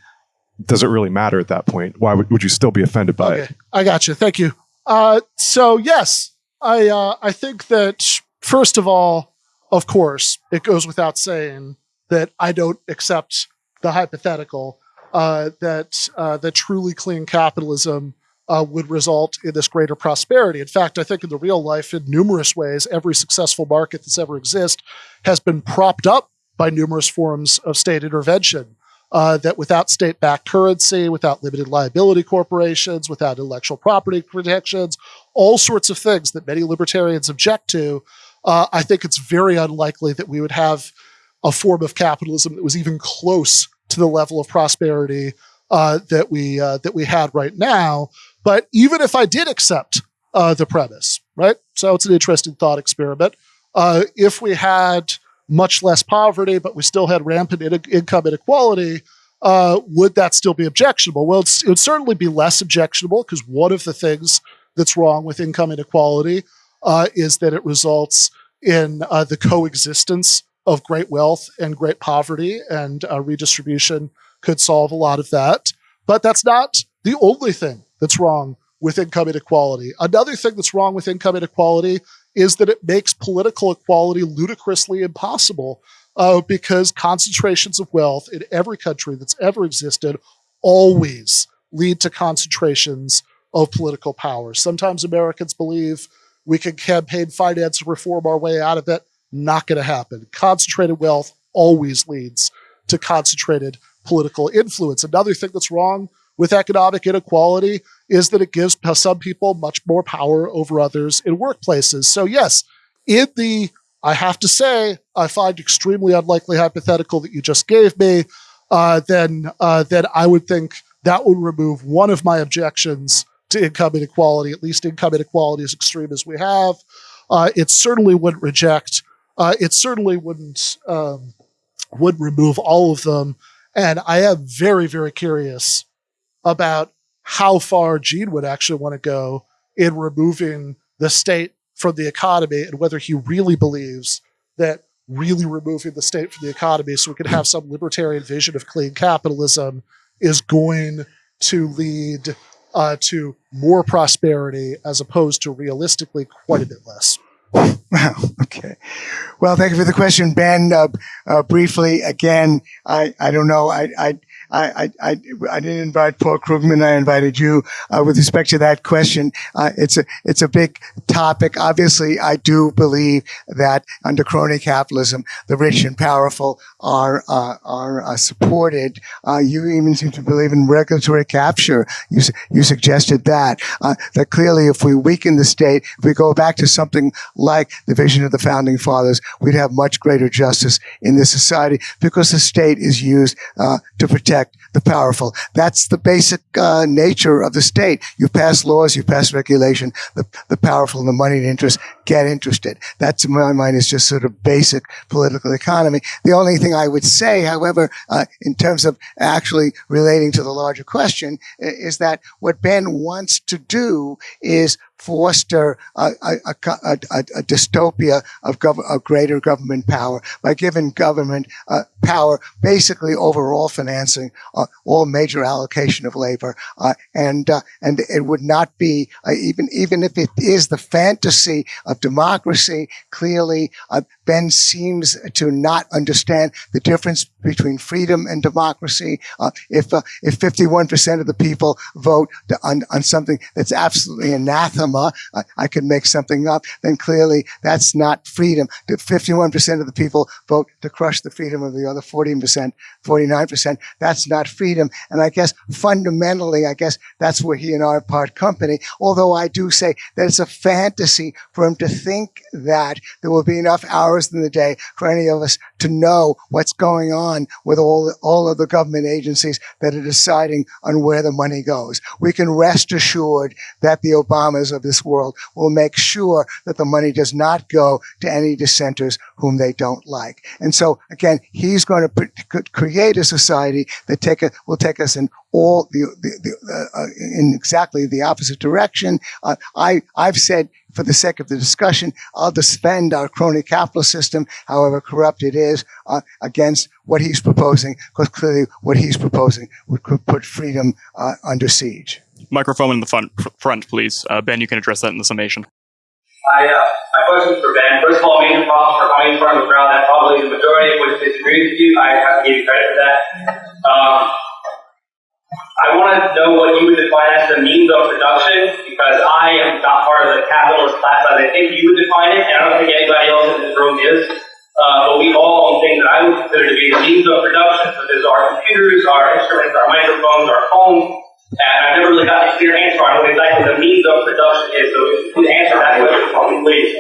Speaker 9: does it really matter at that point? Why would, would you still be offended by it?
Speaker 3: Okay, I got you. Thank you. Uh, so yes, I uh, I think that first of all, of course, it goes without saying that I don't accept the hypothetical uh, that uh, that truly clean capitalism uh, would result in this greater prosperity. In fact, I think in the real life, in numerous ways, every successful market that's ever existed has been propped up by numerous forms of state intervention. Uh, that without state backed currency, without limited liability corporations, without intellectual property protections, all sorts of things that many libertarians object to, uh, I think it's very unlikely that we would have a form of capitalism that was even close to the level of prosperity uh, that we uh, that we had right now. But even if I did accept uh, the premise, right? So it's an interesting thought experiment. Uh, if we had much less poverty, but we still had rampant in- income inequality, uh, would that still be objectionable? Well, it would certainly be less objectionable because one of the things that's wrong with income inequality uh, is that it results in uh, the coexistence of great wealth and great poverty, and uh, redistribution could solve a lot of that. But that's not the only thing that's wrong with income inequality. Another thing that's wrong with income inequality is that it makes political equality ludicrously impossible uh, because concentrations of wealth in every country that's ever existed always lead to concentrations of political power. Sometimes Americans believe we can campaign finance reform our way out of it. Not going to happen. Concentrated wealth always leads to concentrated political influence. Another thing that's wrong with economic inequality is that it gives some people much more power over others in workplaces. So, yes, in the, I have to say, I find extremely unlikely hypothetical that you just gave me, uh, then, uh, then I would think that would remove one of my objections to income inequality, at least income inequality as extreme as we have. Uh, it certainly wouldn't reject, uh, it certainly wouldn't, um, would remove all of them. And I am very, very curious about how far Gene would actually want to go in removing the state from the economy and whether he really believes that really removing the state from the economy so we can have some libertarian vision of clean capitalism is going to lead uh, to more prosperity as opposed to realistically quite a bit less.
Speaker 4: Wow. Okay. Well, thank you for the question, Ben. Uh, uh, briefly, again, I, I don't know. I, I, I, I, I didn't invite Paul Krugman. I invited you. Uh, with respect to that question, uh, it's a it's a big topic. Obviously, I do believe that under crony capitalism, the rich and powerful are uh, are uh, supported. Uh, you even seem to believe in regulatory capture. You you suggested that uh, that clearly, if we weaken the state, if we go back to something like the vision of the founding fathers, we'd have much greater justice in this society because the state is used to protect protect the powerful. That's the basic uh, nature of the state. You pass laws, you pass regulation. The, the powerful and the moneyed interest get interested. That's in my mind is just sort of basic political economy. The only thing I would say, however, uh, in terms of actually relating to the larger question, is that what Ben wants to do is foster a, a, a, a dystopia of, gov- of, greater government power by giving government uh, power basically over all financing, uh, all major allocation of labor, uh, and uh, and it would not be uh, even even if it is the fantasy of democracy. Clearly, uh, Ben seems to not understand the difference between freedom and democracy. if if 51% of the people vote on on something that's absolutely anathema, I, I could make something up. Then clearly that's not freedom. 51% of the people vote to crush the freedom of the other 14%, 49%. That's not freedom. And I guess fundamentally, I guess that's where he and I part company. Although I do say that it's a fantasy for him to think that there will be enough hours in the day for any of us to know what's going on with all, all of the government agencies that are deciding on where the money goes. We can rest assured that the Obamas of this world will make sure that the money does not go to any dissenters whom they don't like. And so again, he's going to create a society that take a, will take us in all the, the, the uh, in exactly the opposite direction. Uh, I I've said for the sake of the discussion, I'll defend our crony capitalist system, however corrupt it is, uh, against what he's proposing, because clearly what he's proposing would put freedom uh, under siege.
Speaker 2: Microphone in the front, front please. Uh, ben, you can address that in the summation.
Speaker 6: I, uh, my question for Ben. First of all, major props for coming from a crowd that probably the majority of which disagrees with you. I have to give you credit for that. Um, I want to know what you would define as the means of production because I am not part of the capitalist class as I think you would define it, and I don't think anybody else in this room is. Uh, but we all own things that I would consider to be the means of production, such as our computers, our instruments, our microphones, our phones, and I've never really gotten a clear answer on what exactly the means of production is. So if you answer that question, please.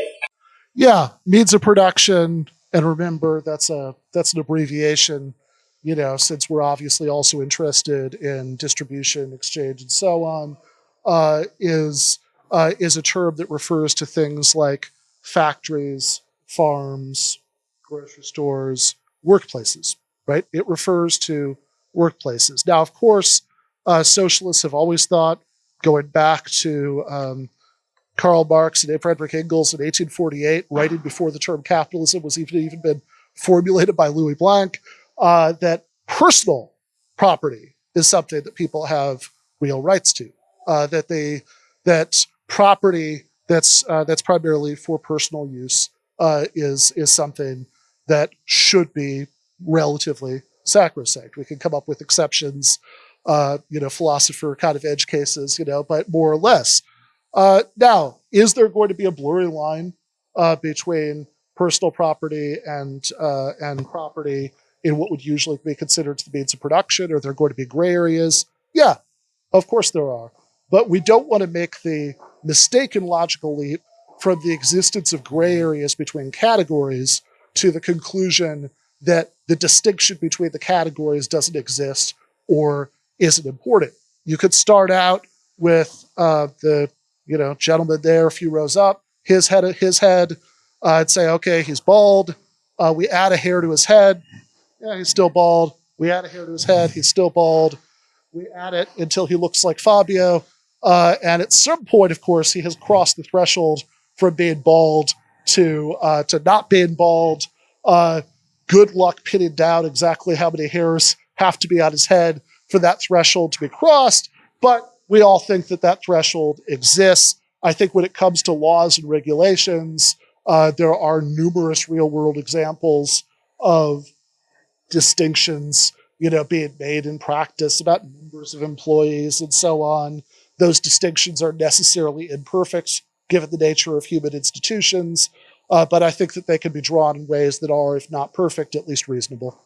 Speaker 3: Yeah, means of production, and remember that's a that's an abbreviation. You know, since we're obviously also interested in distribution, exchange, and so on, uh, is uh, is a term that refers to things like factories, farms, grocery stores, workplaces. Right? It refers to workplaces. Now, of course, uh, socialists have always thought, going back to um, Karl Marx and Frederick Engels in 1848, writing before the term capitalism was even, even been formulated by Louis Blanc, uh, that personal property is something that people have real rights to. Uh, that they that property that's uh, that's primarily for personal use uh, is is something that should be relatively sacrosanct. We can come up with exceptions uh, you know, philosopher kind of edge cases, you know, but more or less. Uh, now, is there going to be a blurry line between personal property and and property in what would usually be considered the means of production? Are there going to be gray areas? Yeah, of course there are. But we don't want to make the mistaken logical leap from the existence of gray areas between categories to the conclusion that the distinction between the categories doesn't exist or isn't important. You could start out with uh, the you know gentleman there a few rows up, his head, his head. Uh, I'd say, okay, he's bald. Uh, we add a hair to his head. Yeah, he's still bald. We add a hair to his head. He's still bald. We add it until he looks like Fabio. Uh, and at some point, of course, he has crossed the threshold from being bald to uh, to not being bald. Uh, good luck pinning down exactly how many hairs have to be on his head for that threshold to be crossed. But we all think that that threshold exists. I think when it comes to laws and regulations, uh, there are numerous real world examples of distinctions, you know, being made in practice about numbers of employees and so on. Those distinctions are necessarily imperfect given the nature of human institutions, uh, but I think that they can be drawn in ways that are, if not perfect, at least reasonable.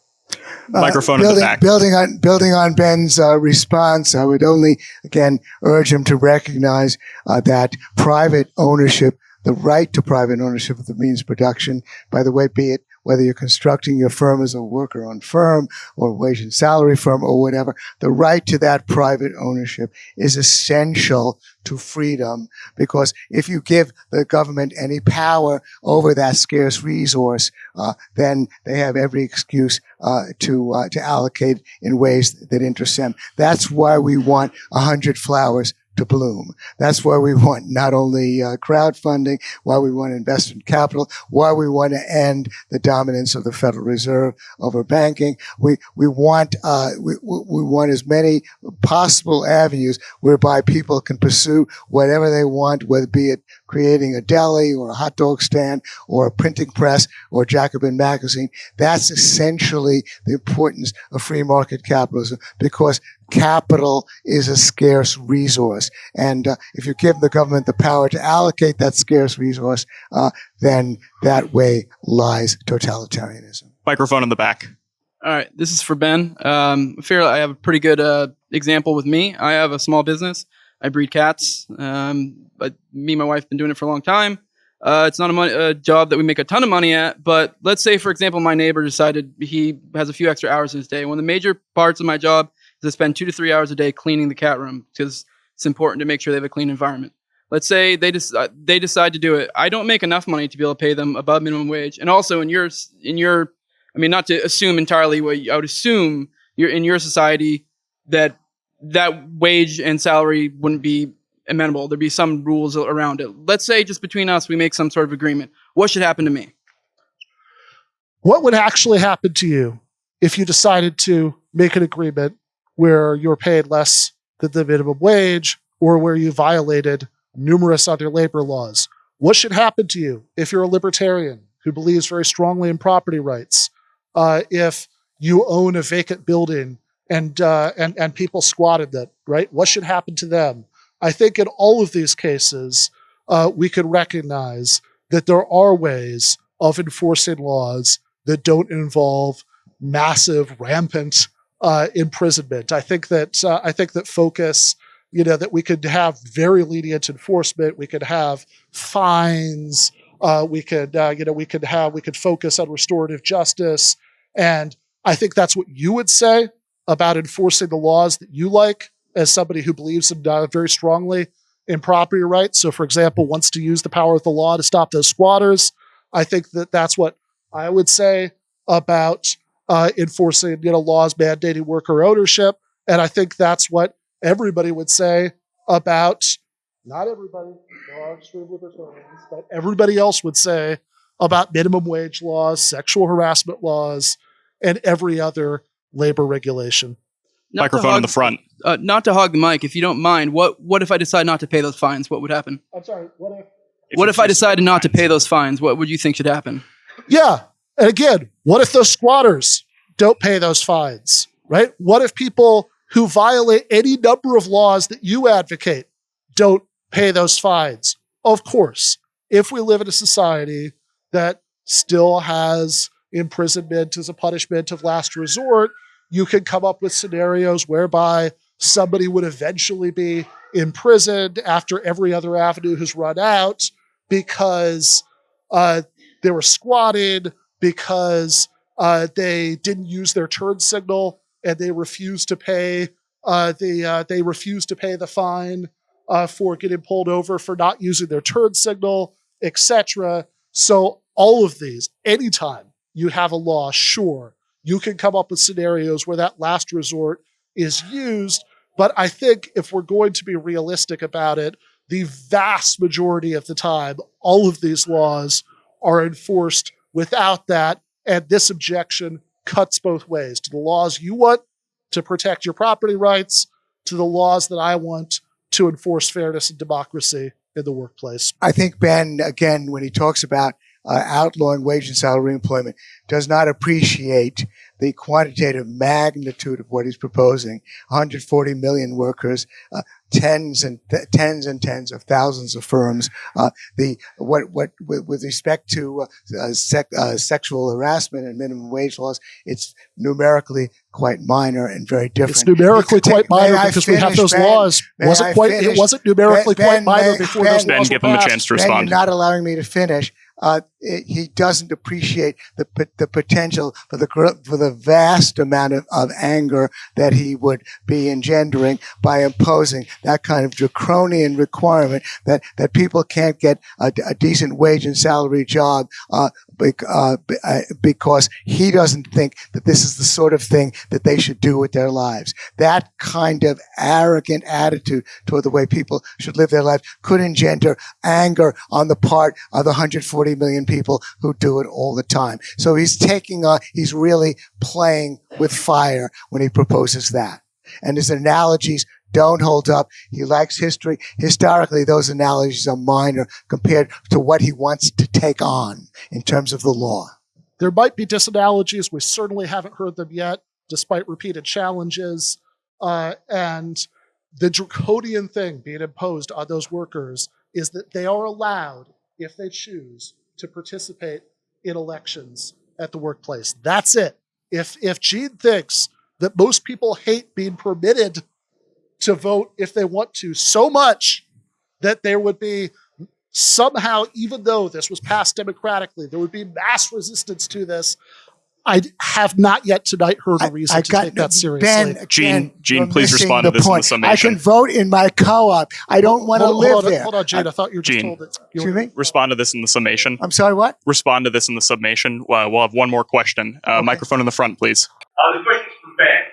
Speaker 2: Microphone
Speaker 4: uh,
Speaker 2: in the back.
Speaker 4: Building on building on Ben's uh, response, I would only again urge him to recognize uh, that private ownership, the right to private ownership of the means of production, by the way, be it whether you're constructing your firm as a worker-owned firm or wage and salary firm or whatever, the right to that private ownership is essential to freedom because if you give the government any power over that scarce resource, uh, then they have every excuse uh, to uh, to allocate in ways that interest them. That's why we want a hundred flowers to bloom. That's why we want not only uh, crowdfunding, why we want investment capital, why we want to end the dominance of the Federal Reserve over banking. We we want uh, we we want as many possible avenues whereby people can pursue whatever they want, whether be it creating a deli or a hot dog stand or a printing press or Jacobin magazine. That's essentially the importance of free market capitalism because capital is a scarce resource. And uh, if you give the government the power to allocate that scarce resource, uh, then that way lies totalitarianism.
Speaker 2: Microphone in the back.
Speaker 10: All right, this is for Ben. Um, I feel I have a pretty good uh, example with me. I have a small business. I breed cats. Um, but me and my wife have been doing it for a long time. Uh, it's not a, money, a job that we make a ton of money at, but let's say, for example, my neighbor decided he has a few extra hours in his day. One of the major parts of my job is to spend two to three hours a day cleaning the cat room because it's important to make sure they have a clean environment. Let's say they decide they decide to do it. I don't make enough money to be able to pay them above minimum wage, and also in your in your, I mean, not to assume entirely what I would assume you're in your society that that wage and salary wouldn't be amenable. There'd be some rules around it. Let's say just between us, we make some sort of agreement. What should happen to me?
Speaker 3: What would actually happen to you if you decided to make an agreement where you're paid less than the minimum wage or where you violated numerous other labor laws? What should happen to you if you're a libertarian who believes very strongly in property rights? Uh, if you own a vacant building and uh, and and people squatted it, right? What should happen to them? I think in all of these cases, uh, we could recognize that there are ways of enforcing laws that don't involve massive, rampant uh, imprisonment. I think that uh, I think that focus, you know, that we could have very lenient enforcement. We could have fines. Uh, we could, uh, you know, we could have we could focus on restorative justice, and I think that's what you would say about enforcing the laws that you like as somebody who believes in, uh, very strongly in property rights. So, for example, wants to use the power of the law to stop those squatters. I think that that's what I would say about uh, enforcing, you know, laws mandating worker ownership, and I think that's what everybody would say about. Not everybody, but everybody else would say about minimum wage laws, sexual harassment laws, and every other labor regulation.
Speaker 10: Not to
Speaker 2: Microphone in the front.
Speaker 10: Uh, not to hog the mic, if you don't mind. What what if I decide not to pay those fines? What would happen?
Speaker 3: I'm sorry, what if?
Speaker 10: what if I decided not to pay those fines? What would you think should happen?
Speaker 3: Yeah. And again, what if those squatters don't pay those fines, right? What if people who violate any number of laws that you advocate don't pay those fines? Of course, if we live in a society that still has imprisonment as a punishment of last resort, you can come up with scenarios whereby somebody would eventually be imprisoned after every other avenue has run out because uh, they were squatted, because uh, they didn't use their turn signal and they refused to pay uh, the uh, they refused to pay the fine uh, for getting pulled over for not using their turn signal, etc. So all of these, anytime you have a law, sure, you can come up with scenarios where that last resort is used. But I think if we're going to be realistic about it, the vast majority of the time, all of these laws are enforced without that. And this objection cuts both ways to the laws you want to protect your property rights, to the laws that I want to enforce fairness and democracy in the workplace.
Speaker 4: I think Ben, again, when he talks about uh, outlawing wage and salary employment, does not appreciate the quantitative magnitude of what he's proposing. 140 million workers, uh, tens and th- tens and tens of thousands of firms. Uh, the what what with, with respect to uh, uh, sec, uh, sexual harassment and minimum wage laws, it's numerically quite minor and very different.
Speaker 3: It's numerically
Speaker 4: You
Speaker 3: quite minor
Speaker 4: I
Speaker 3: because we have those
Speaker 4: Ben?
Speaker 3: laws. Wasn't
Speaker 4: I
Speaker 3: quite. It wasn't numerically
Speaker 4: Ben-
Speaker 3: quite minor
Speaker 4: may-
Speaker 3: before
Speaker 4: Ben-
Speaker 3: those
Speaker 2: Ben,
Speaker 3: laws
Speaker 2: give
Speaker 3: were
Speaker 2: him a chance to
Speaker 4: Ben, you're
Speaker 2: respond.
Speaker 4: not allowing me to finish. Uh, he doesn't appreciate the the potential for the for the vast amount of, of anger that he would be engendering by imposing that kind of draconian requirement that that people can't get a, a decent wage and salary job uh, uh, be- because he doesn't think that this is the sort of thing that they should do with their lives. That kind of arrogant attitude toward the way people should live their lives could engender anger on the part of the 140 million people who do it all the time. So he's taking a, he's really playing with fire when he proposes that. And his analogies don't hold up. He likes history. Historically, those analogies are minor compared to what he wants to take on in terms of the law.
Speaker 3: There might be disanalogies. We certainly haven't heard them yet, despite repeated challenges. Uh, and the draconian thing being imposed on those workers is that they are allowed, if they choose, to participate in elections at the workplace. That's it. If if Gene thinks that most people hate being permitted to vote if they want to so much that there would be somehow, even though this was passed democratically, there would be mass resistance to this. I have not yet tonight heard a reason
Speaker 4: I
Speaker 3: to
Speaker 4: got
Speaker 3: take that seriously.
Speaker 4: Ben,
Speaker 2: Gene-
Speaker 4: again,
Speaker 2: Gene, please respond to
Speaker 4: the
Speaker 2: this in the
Speaker 4: point. I can vote in my co-op. I don't want to live
Speaker 3: hold on,
Speaker 4: there.
Speaker 3: hold on, Jane. I thought you were just
Speaker 2: Gene.
Speaker 3: told that. You
Speaker 4: Excuse me.
Speaker 2: Respond to this in the summation.
Speaker 4: I'm sorry. What?
Speaker 2: Respond to this in the summation. Uh, we'll have one more question. Uh, Microphone in the front, please.
Speaker 6: Uh, the question is for Ben.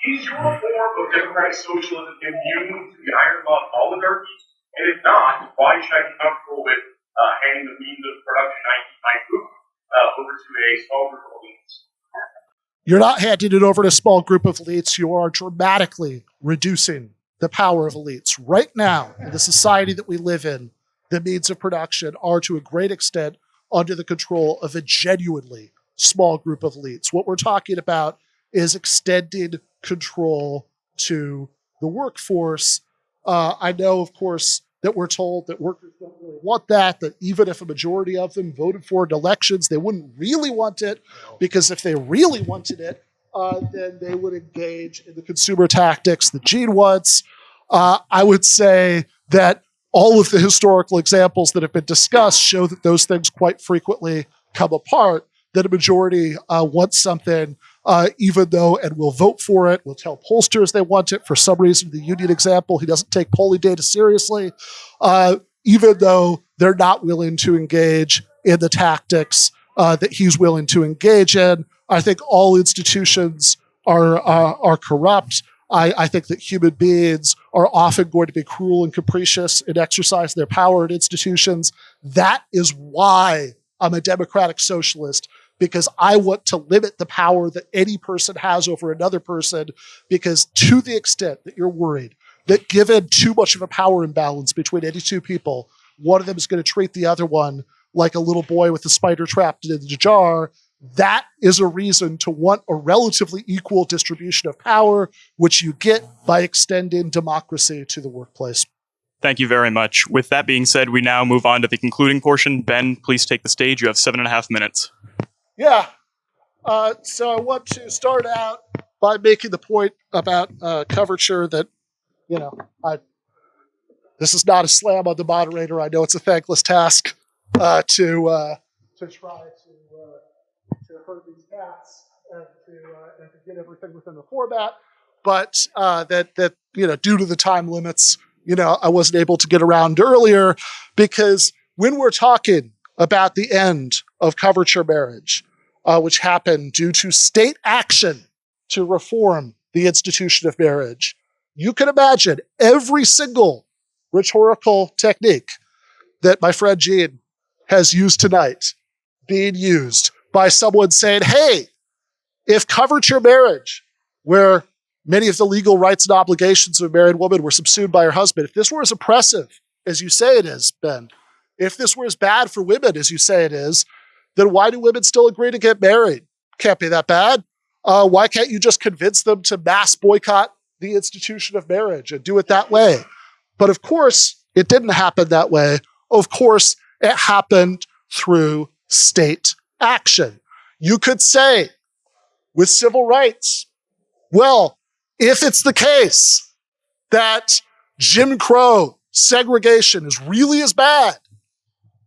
Speaker 6: Is your form of democratic socialism immune to the iron law of oligarchy? And if not, why should I be comfortable with uh, handing the means of production I my food uh, over to a small group of elites?
Speaker 3: You're not handing it over to a small group of elites. You are dramatically reducing the power of elites. Right now, in the society that we live in, the means of production are to a great extent under the control of a genuinely small group of elites. What we're talking about is extended control to the workforce. Uh, I know, of course, that we're told that workers don't really want that, that even if a majority of them voted for in elections, they wouldn't really want it, because if they really wanted it, uh, then they would engage in the consumer tactics that Gene wants. Uh, I would say that all of the historical examples that have been discussed show that those things quite frequently come apart, that a majority uh, wants something, uh, even though, and will vote for it, will tell pollsters they want it. For some reason, the union example, he doesn't take polling data seriously, uh, even though they're not willing to engage in the tactics uh, that he's willing to engage in. I think all institutions are, uh, are corrupt. I, I think that human beings are often going to be cruel and capricious in exercise their power at institutions. That is why I'm a democratic socialist because I want to limit the power that any person has over another person. Because to the extent that you're worried that given too much of a power imbalance between any two people, one of them is going to treat the other one like a little boy with a spider trapped in the jar. That is a reason to want a relatively equal distribution of power, which you get by extending democracy to the workplace.
Speaker 2: Thank you very much. With that being said, we now move on to the concluding portion. Ben, please take the stage. You have seven and a half minutes.
Speaker 3: Yeah. Uh, so I want to start out by making the point about uh, coverture that, you know, I. This is not a slam on the moderator. I know it's a thankless task uh, to uh, to try to uh, to herd these cats and to uh, and to get everything within the format, but that that you know due to the time limits, you know, I wasn't able to get around earlier because when we're talking about the end of coverture marriage, uh, which happened due to state action to reform the institution of marriage. You can imagine every single rhetorical technique that my friend Gene has used tonight being used by someone saying, hey, if coverture marriage, where many of the legal rights and obligations of a married woman were subsumed by her husband. If this were as oppressive as you say it is, Ben, if this were as bad for women as you say it is, then why do women still agree to get married? Can't be that bad. Uh, why can't you just convince them to mass boycott the institution of marriage and do it that way? But of course, it didn't happen that way. Of course, it happened through state action. You could say with civil rights, well, if it's the case that Jim Crow segregation is really as bad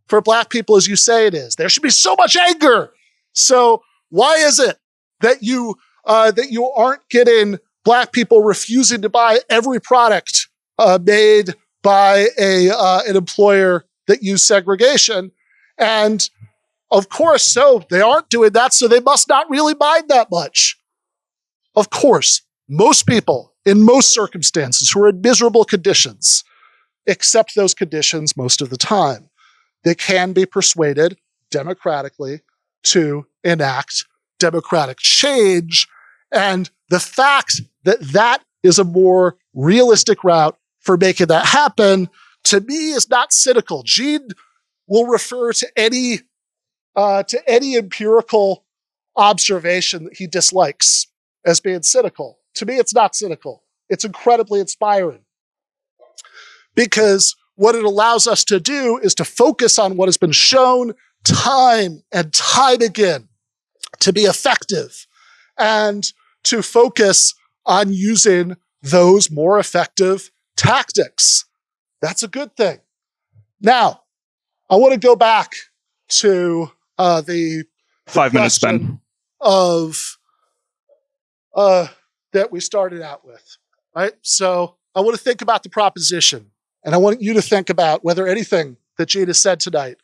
Speaker 3: for black people as you say it is, there should be so much anger. So why is it that you uh, that you aren't getting black people refusing to buy every product uh, made by a uh, an employer that used segregation? And of course, so they aren't doing that, so they must not really mind that much. Of course, most people in most circumstances who are in miserable conditions accept those conditions most of the time. They can be persuaded democratically to enact democratic change. And the fact that that is a more realistic route for making that happen to me is not cynical. Gene will refer to any uh, to any empirical observation that he dislikes as being cynical. To me, it's not cynical. It's incredibly inspiring because what it allows us to do is to focus on what has been shown time and time again to be effective and to focus on using those more effective tactics. That's a good thing. Now, I want to go back to uh, the
Speaker 2: five minutes, Ben.
Speaker 3: Of uh, that we started out with, right? So I want to think about the proposition, and I want you to think about whether anything that has said tonight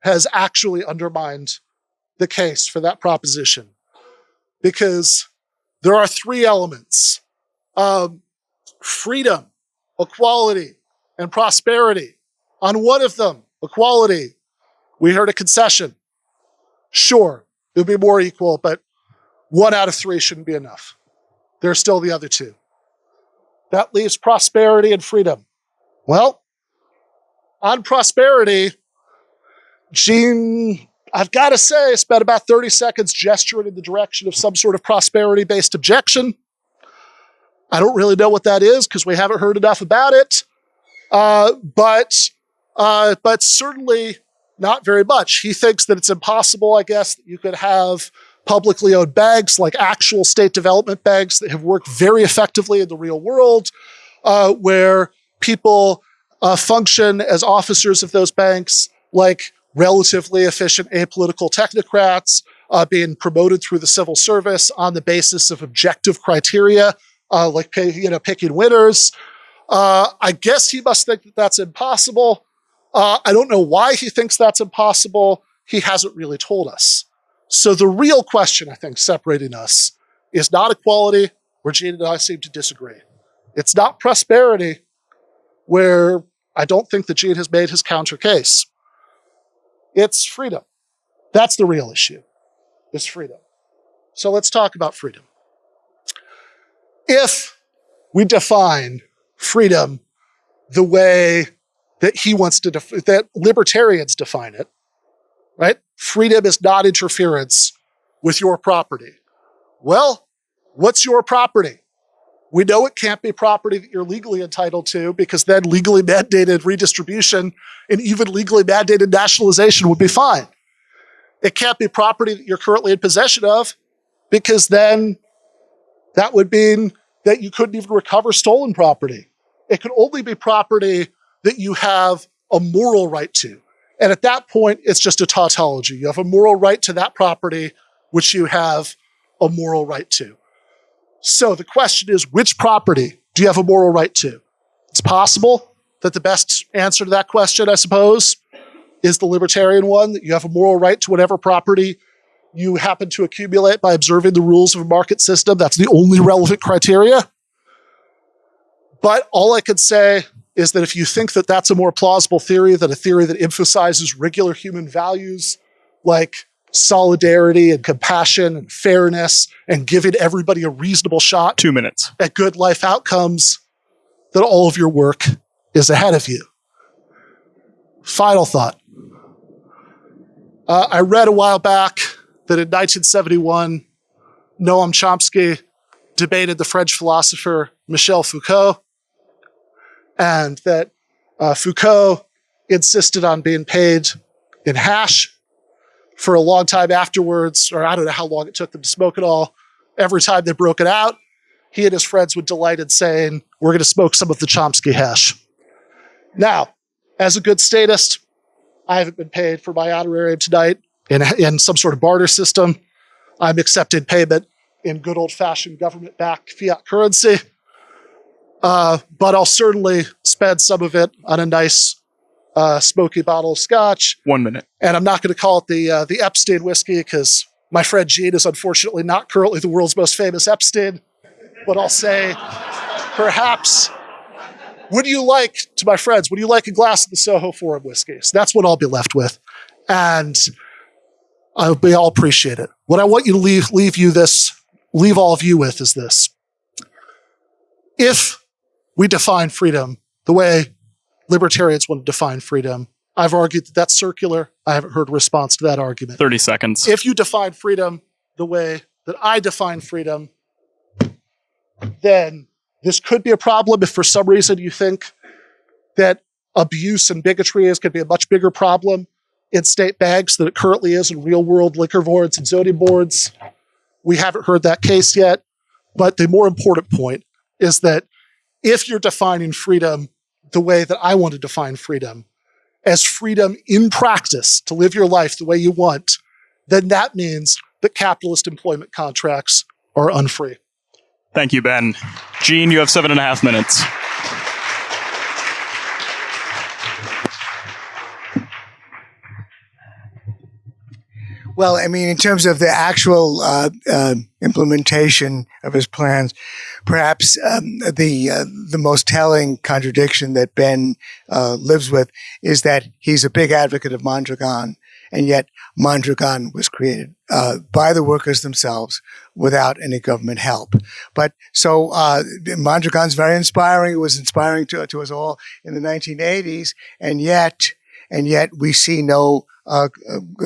Speaker 3: has actually undermined the case for that proposition, because there are three elements: um, freedom, equality, and prosperity. On one of them, equality, we heard a concession. Sure, it would be more equal, but one out of three shouldn't be enough. There's still the other two. That leaves prosperity and freedom. Well, on prosperity, Gene, I've got to say, spent about 30 seconds gesturing in the direction of some sort of prosperity based objection. I don't really know what that is because we haven't heard enough about it. Uh, but, uh, but certainly not very much. He thinks that it's impossible, I guess, that you could have publicly owned banks like actual state development banks that have worked very effectively in the real world, uh, where people uh, function as officers of those banks like relatively efficient apolitical technocrats uh, being promoted through the civil service on the basis of objective criteria, uh, like pay, you know picking winners. Uh, I guess he must think that that's impossible. Uh, I don't know why he thinks that's impossible. He hasn't really told us. So the real question, I think, separating us is not equality, where and I seem to disagree. It's not prosperity, where I don't think that Gene has made his counter case. It's freedom. That's the real issue, is freedom. So let's talk about freedom. If we define freedom the way that he wants to, that libertarians define it, right? Freedom is not interference with your property. Well, what's your property? We know it can't be property that you're legally entitled to because then legally mandated redistribution and even legally mandated nationalization would be fine. It can't be property that you're currently in possession of because then that would mean that you couldn't even recover stolen property. It could only be property that you have a moral right to. And at that point, it's just a tautology. You have a moral right to that property, which you have a moral right to. So the question is, which property do you have a moral right to? It's possible that the best answer to that question, I suppose, is the libertarian one, that you have a moral right to whatever property you happen to accumulate by observing the rules of a market system. That's the only relevant criteria. But all I could say is that if you think that that's a more plausible theory than a theory that emphasizes regular human values like solidarity and compassion and fairness and giving everybody a reasonable shot
Speaker 2: Two minutes.
Speaker 3: at good life outcomes, that all of your work is ahead of you. Final thought. Uh, I read a while back that in 1971, Noam Chomsky debated the French philosopher Michel Foucault, and that uh, Foucault insisted on being paid in hash for a long time afterwards, or I don't know how long it took them to smoke it all. Every time they broke it out, he and his friends would delight in saying, We're going to smoke some of the Chomsky hash. Now, as a good statist, I haven't been paid for my honorarium tonight in, in some sort of barter system. I'm accepting payment in good old fashioned government backed fiat currency. Uh, but I'll certainly spend some of it on a nice uh, smoky bottle of scotch.
Speaker 2: One minute.
Speaker 3: And I'm not going to call it the uh, the Epstein whiskey because my friend Gene is unfortunately not currently the world's most famous Epstein. But I'll say, perhaps, would you like, to my friends, would you like a glass of the Soho Forum whiskey? So that's what I'll be left with. And I'll be, I'll appreciate it. What I want you to leave, leave you this, leave all of you with is this. If we define freedom the way libertarians want to define freedom, I've argued that that's circular. I haven't heard a response to that argument.
Speaker 2: 30 seconds.
Speaker 3: If you define freedom the way that I define freedom, then this could be a problem if for some reason you think that abuse and bigotry is going to be a much bigger problem in state banks than it currently is in real world liquor boards and zoning boards. We haven't heard that case yet. But the more important point is that if you're defining freedom the way that I want to define freedom, as freedom in practice to live your life the way you want, then that means that capitalist employment contracts are unfree.
Speaker 2: Thank you, Ben. Gene, you have seven and a half minutes.
Speaker 4: Well, I mean, in terms of the actual uh, uh, implementation of his plans, perhaps um, the uh, the most telling contradiction that Ben uh, lives with is that he's a big advocate of Mondragon, and yet Mondragon was created uh, by the workers themselves without any government help. But so uh, Mondragon's very inspiring. It was inspiring to, to us all in the 1980s, and yet and yet we see no uh,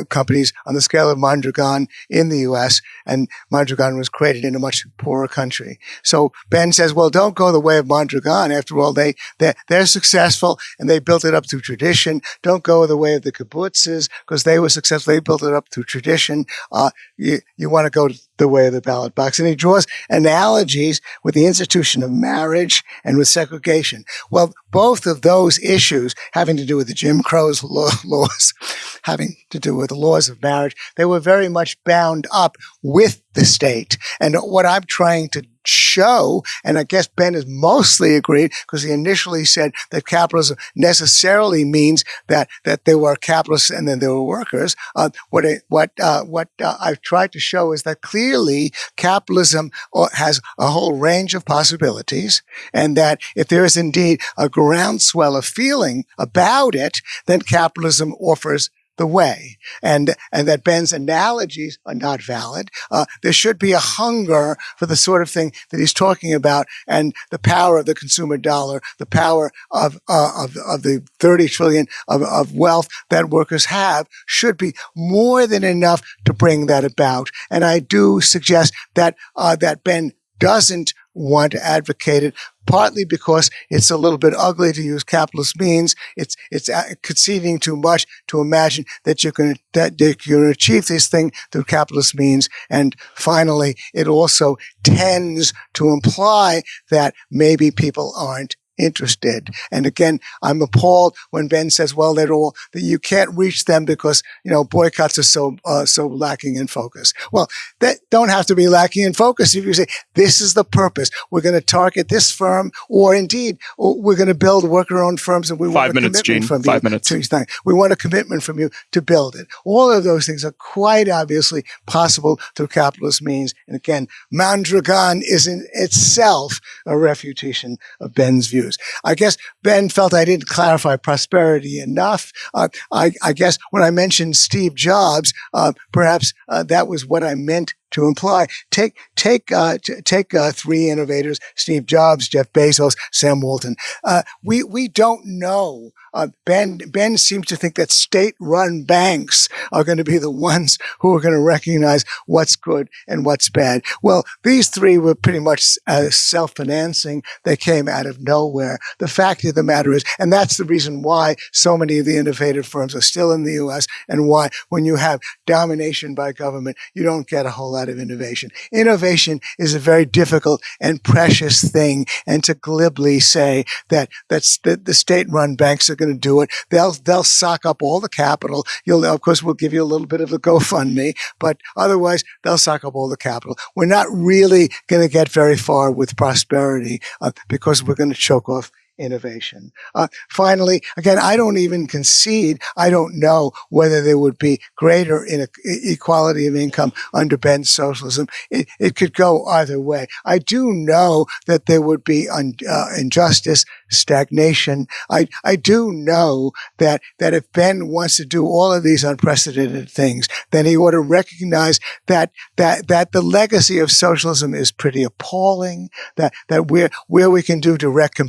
Speaker 4: companies on the scale of Mondragon in the U.S. And Mondragon was created in a much poorer country. So Ben says, well, don't go the way of Mondragon. After all, they, they're, they're successful and they built it up through tradition. Don't go the way of the kibbutzes because they were successful. They built it up through tradition. Uh, you, you want to go the way of the ballot box. And he draws analogies with the institution of marriage and with segregation. Well, both of those issues having to do with the Jim Crow's laws having to do with the laws of marriage, they were very much bound up with the state. And what I'm trying to show, and I guess Ben has mostly agreed because he initially said that capitalism necessarily means that that there were capitalists and then there were workers. Uh, what what uh, what uh, I've tried to show is that clearly capitalism uh, has a whole range of possibilities, and that if there is indeed a groundswell of feeling about it, then capitalism offers the way. And and that ben's analogies are not valid. Uh, there should be a hunger for the sort of thing that he's talking about and the power of the consumer dollar the power of uh, of, of the 30 trillion of, of wealth that workers have should be more than enough to bring that about. And i do suggest that uh, that ben doesn't want to advocate it, partly because it's a little bit ugly to use capitalist means. It's it's conceding too much to imagine that you can that you can achieve this thing through capitalist means. And finally, it also tends to imply that maybe people aren't interested. And again, I'm appalled when Ben says, "Well, they're all that you can't reach them because you know boycotts are so uh, so lacking in focus." Well, that don't have to be lacking in focus. If you say this is the purpose, we're going to target this firm, or indeed we're going to build worker-owned firms, and we
Speaker 2: Five
Speaker 4: want a
Speaker 2: minutes,
Speaker 4: commitment
Speaker 2: Gene.
Speaker 4: from
Speaker 2: Five
Speaker 4: you.
Speaker 2: minutes.
Speaker 4: to- We want a commitment from you to build it. All of those things are quite obviously possible through capitalist means. And again, Mondragon is in itself a refutation of Ben's views. I guess Ben felt I didn't clarify prosperity enough. Uh, I, I, guess when I mentioned Steve Jobs, uh, perhaps uh, that was what I meant to imply. Take take uh, t- take uh, three innovators: Steve Jobs, Jeff Bezos, Sam Walton. Uh, we we don't know. Uh, ben Ben seems to think that state-run banks are going to be the ones who are going to recognize what's good and what's bad. Well, these three were pretty much uh, self-financing. They came out of nowhere. The fact of the matter is, and that's the reason why so many of the innovative firms are still in the U.S. and why when you have domination by government, you don't get a whole lot of innovation. Innovation is a very difficult and precious thing. And to glibly say that that's that the state-run banks are going to do it, they'll they'll sock up all the capital. You'll of course we'll give you a little bit of a GoFundMe, but otherwise they'll sock up all the capital. We're not really going to get very far with prosperity uh, because we're going to choke off innovation. Uh, finally, again, I don't even concede. I don't know whether there would be greater inequality of income under Ben's socialism. It, it could go either way. I do know that there would be un, uh, injustice, stagnation. I, I do know that, that if Ben wants to do all of these unprecedented things, then he ought to recognize that, that, that the legacy of socialism is pretty appalling, that, that where, where we can do direct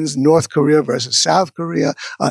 Speaker 4: comparisons, North Korea versus South Korea, uh,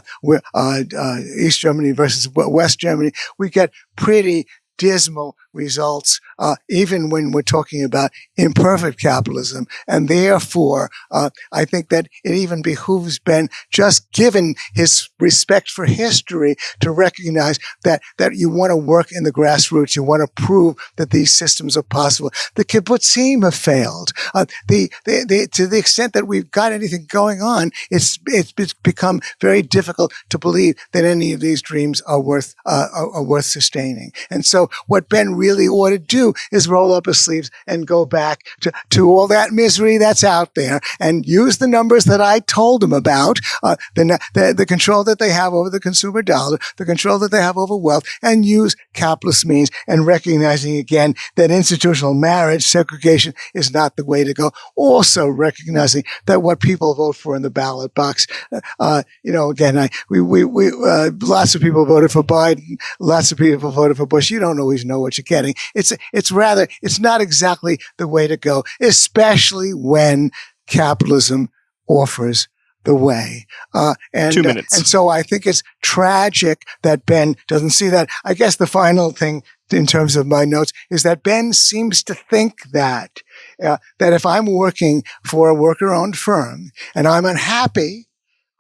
Speaker 4: uh, uh, East Germany versus West Germany, we get pretty dismal results, uh, even when we're talking about imperfect capitalism. And therefore, uh, I think that it even behooves Ben, just given his respect for history, to recognize that, that you want to work in the grassroots. You want to prove that these systems are possible. The kibbutzim have failed. Uh, the, the, the, to the extent that we've got anything going on, it's, it's become very difficult to believe that any of these dreams are worth, uh, are, are worth sustaining. And so what Ben really ought to do is roll up his sleeves and go back to, to all that misery that's out there and use the numbers that I told him about, uh, the, the, the control that they have over the consumer dollar, the control that they have over wealth, and use capitalist means and recognizing again that institutional marriage, segregation is not the way to go. Also recognizing that what people vote for in the ballot box, uh, uh you know, again, I, we, we, we, uh, lots of people voted for Biden, lots of people voted for Bush. You don't always know what you're getting. It's, it's rather, it's not exactly the way to go, especially when capitalism offers the way. Uh, and,
Speaker 2: Two minutes.
Speaker 4: Uh, and so I think it's tragic that Ben doesn't see that. I guess the final thing in terms of my notes is that Ben seems to think that, uh, that if I'm working for a worker owned firm and I'm unhappy,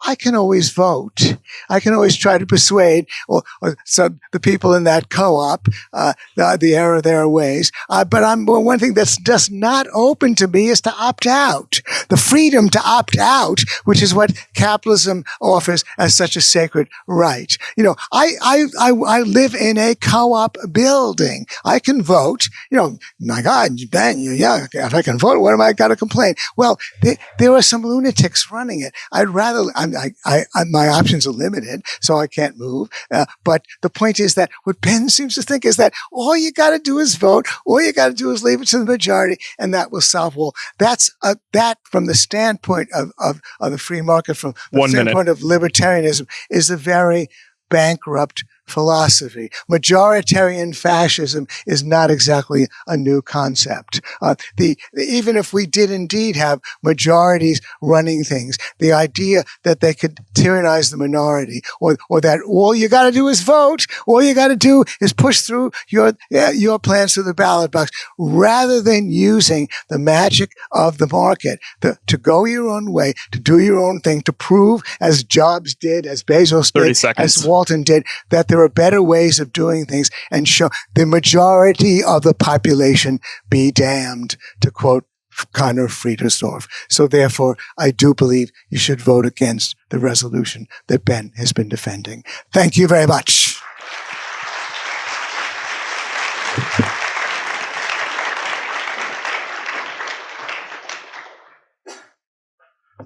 Speaker 4: I can always vote. I can always try to persuade or, or so the people in that co-op uh, the, the, error of their ways. Uh, but I'm well, one thing that's just not open to me is to opt out. The freedom to opt out, which is what capitalism offers as such a sacred right. You know, I I I, I live in a co-op building. I can vote. You know, my God, Ben, yeah, if I can vote, what am I got to complain? Well, there, there are some lunatics running it. I'd rather. I'm I, I, I, my options are limited, so I can't move. Uh, but the point is that what Ben seems to think is that all you got to do is vote. All you got to do is leave it to the majority, and that will solve all. That's a, that from the standpoint of, of, of the free market, from the
Speaker 2: One
Speaker 4: standpoint
Speaker 2: minute.
Speaker 4: of libertarianism, is a very bankrupt philosophy. Majoritarian fascism is not exactly a new concept. Uh, the, even if we did indeed have majorities running things, the idea that they could tyrannize the minority or, or that all you got to do is vote, all you got to do is push through your, your plans through the ballot box rather than using the magic of the market to, to go your own way, to do your own thing, to prove as Jobs did, as Bezos did,
Speaker 2: seconds.
Speaker 4: as Walton did, that there are better ways of doing things and show the majority of the population be damned, to quote Conor Friedersdorf. So therefore, I do believe you should vote against the resolution that Ben has been defending. Thank you very much.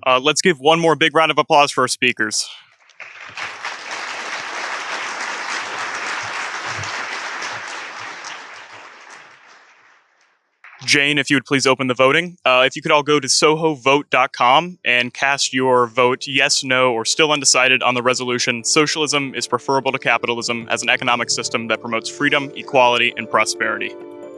Speaker 2: Uh, let's give one more big round of applause for our speakers. Jane, if you would please open the voting. Uh, if you could all go to sohovote.com and cast your vote yes, no, or still undecided on the resolution Socialism is preferable to capitalism as an economic system that promotes freedom, equality, and prosperity.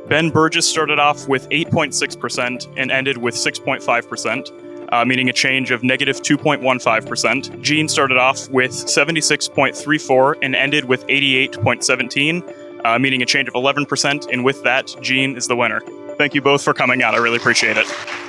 Speaker 2: Ben Burgis started off with 8.6% and ended with 6.5%, uh, meaning a change of negative 2.15%. Gene started off with 76.34 and ended with 88.17, uh, meaning a change of 11%. And with that, Gene is the winner. Thank you both for coming out. I really appreciate it.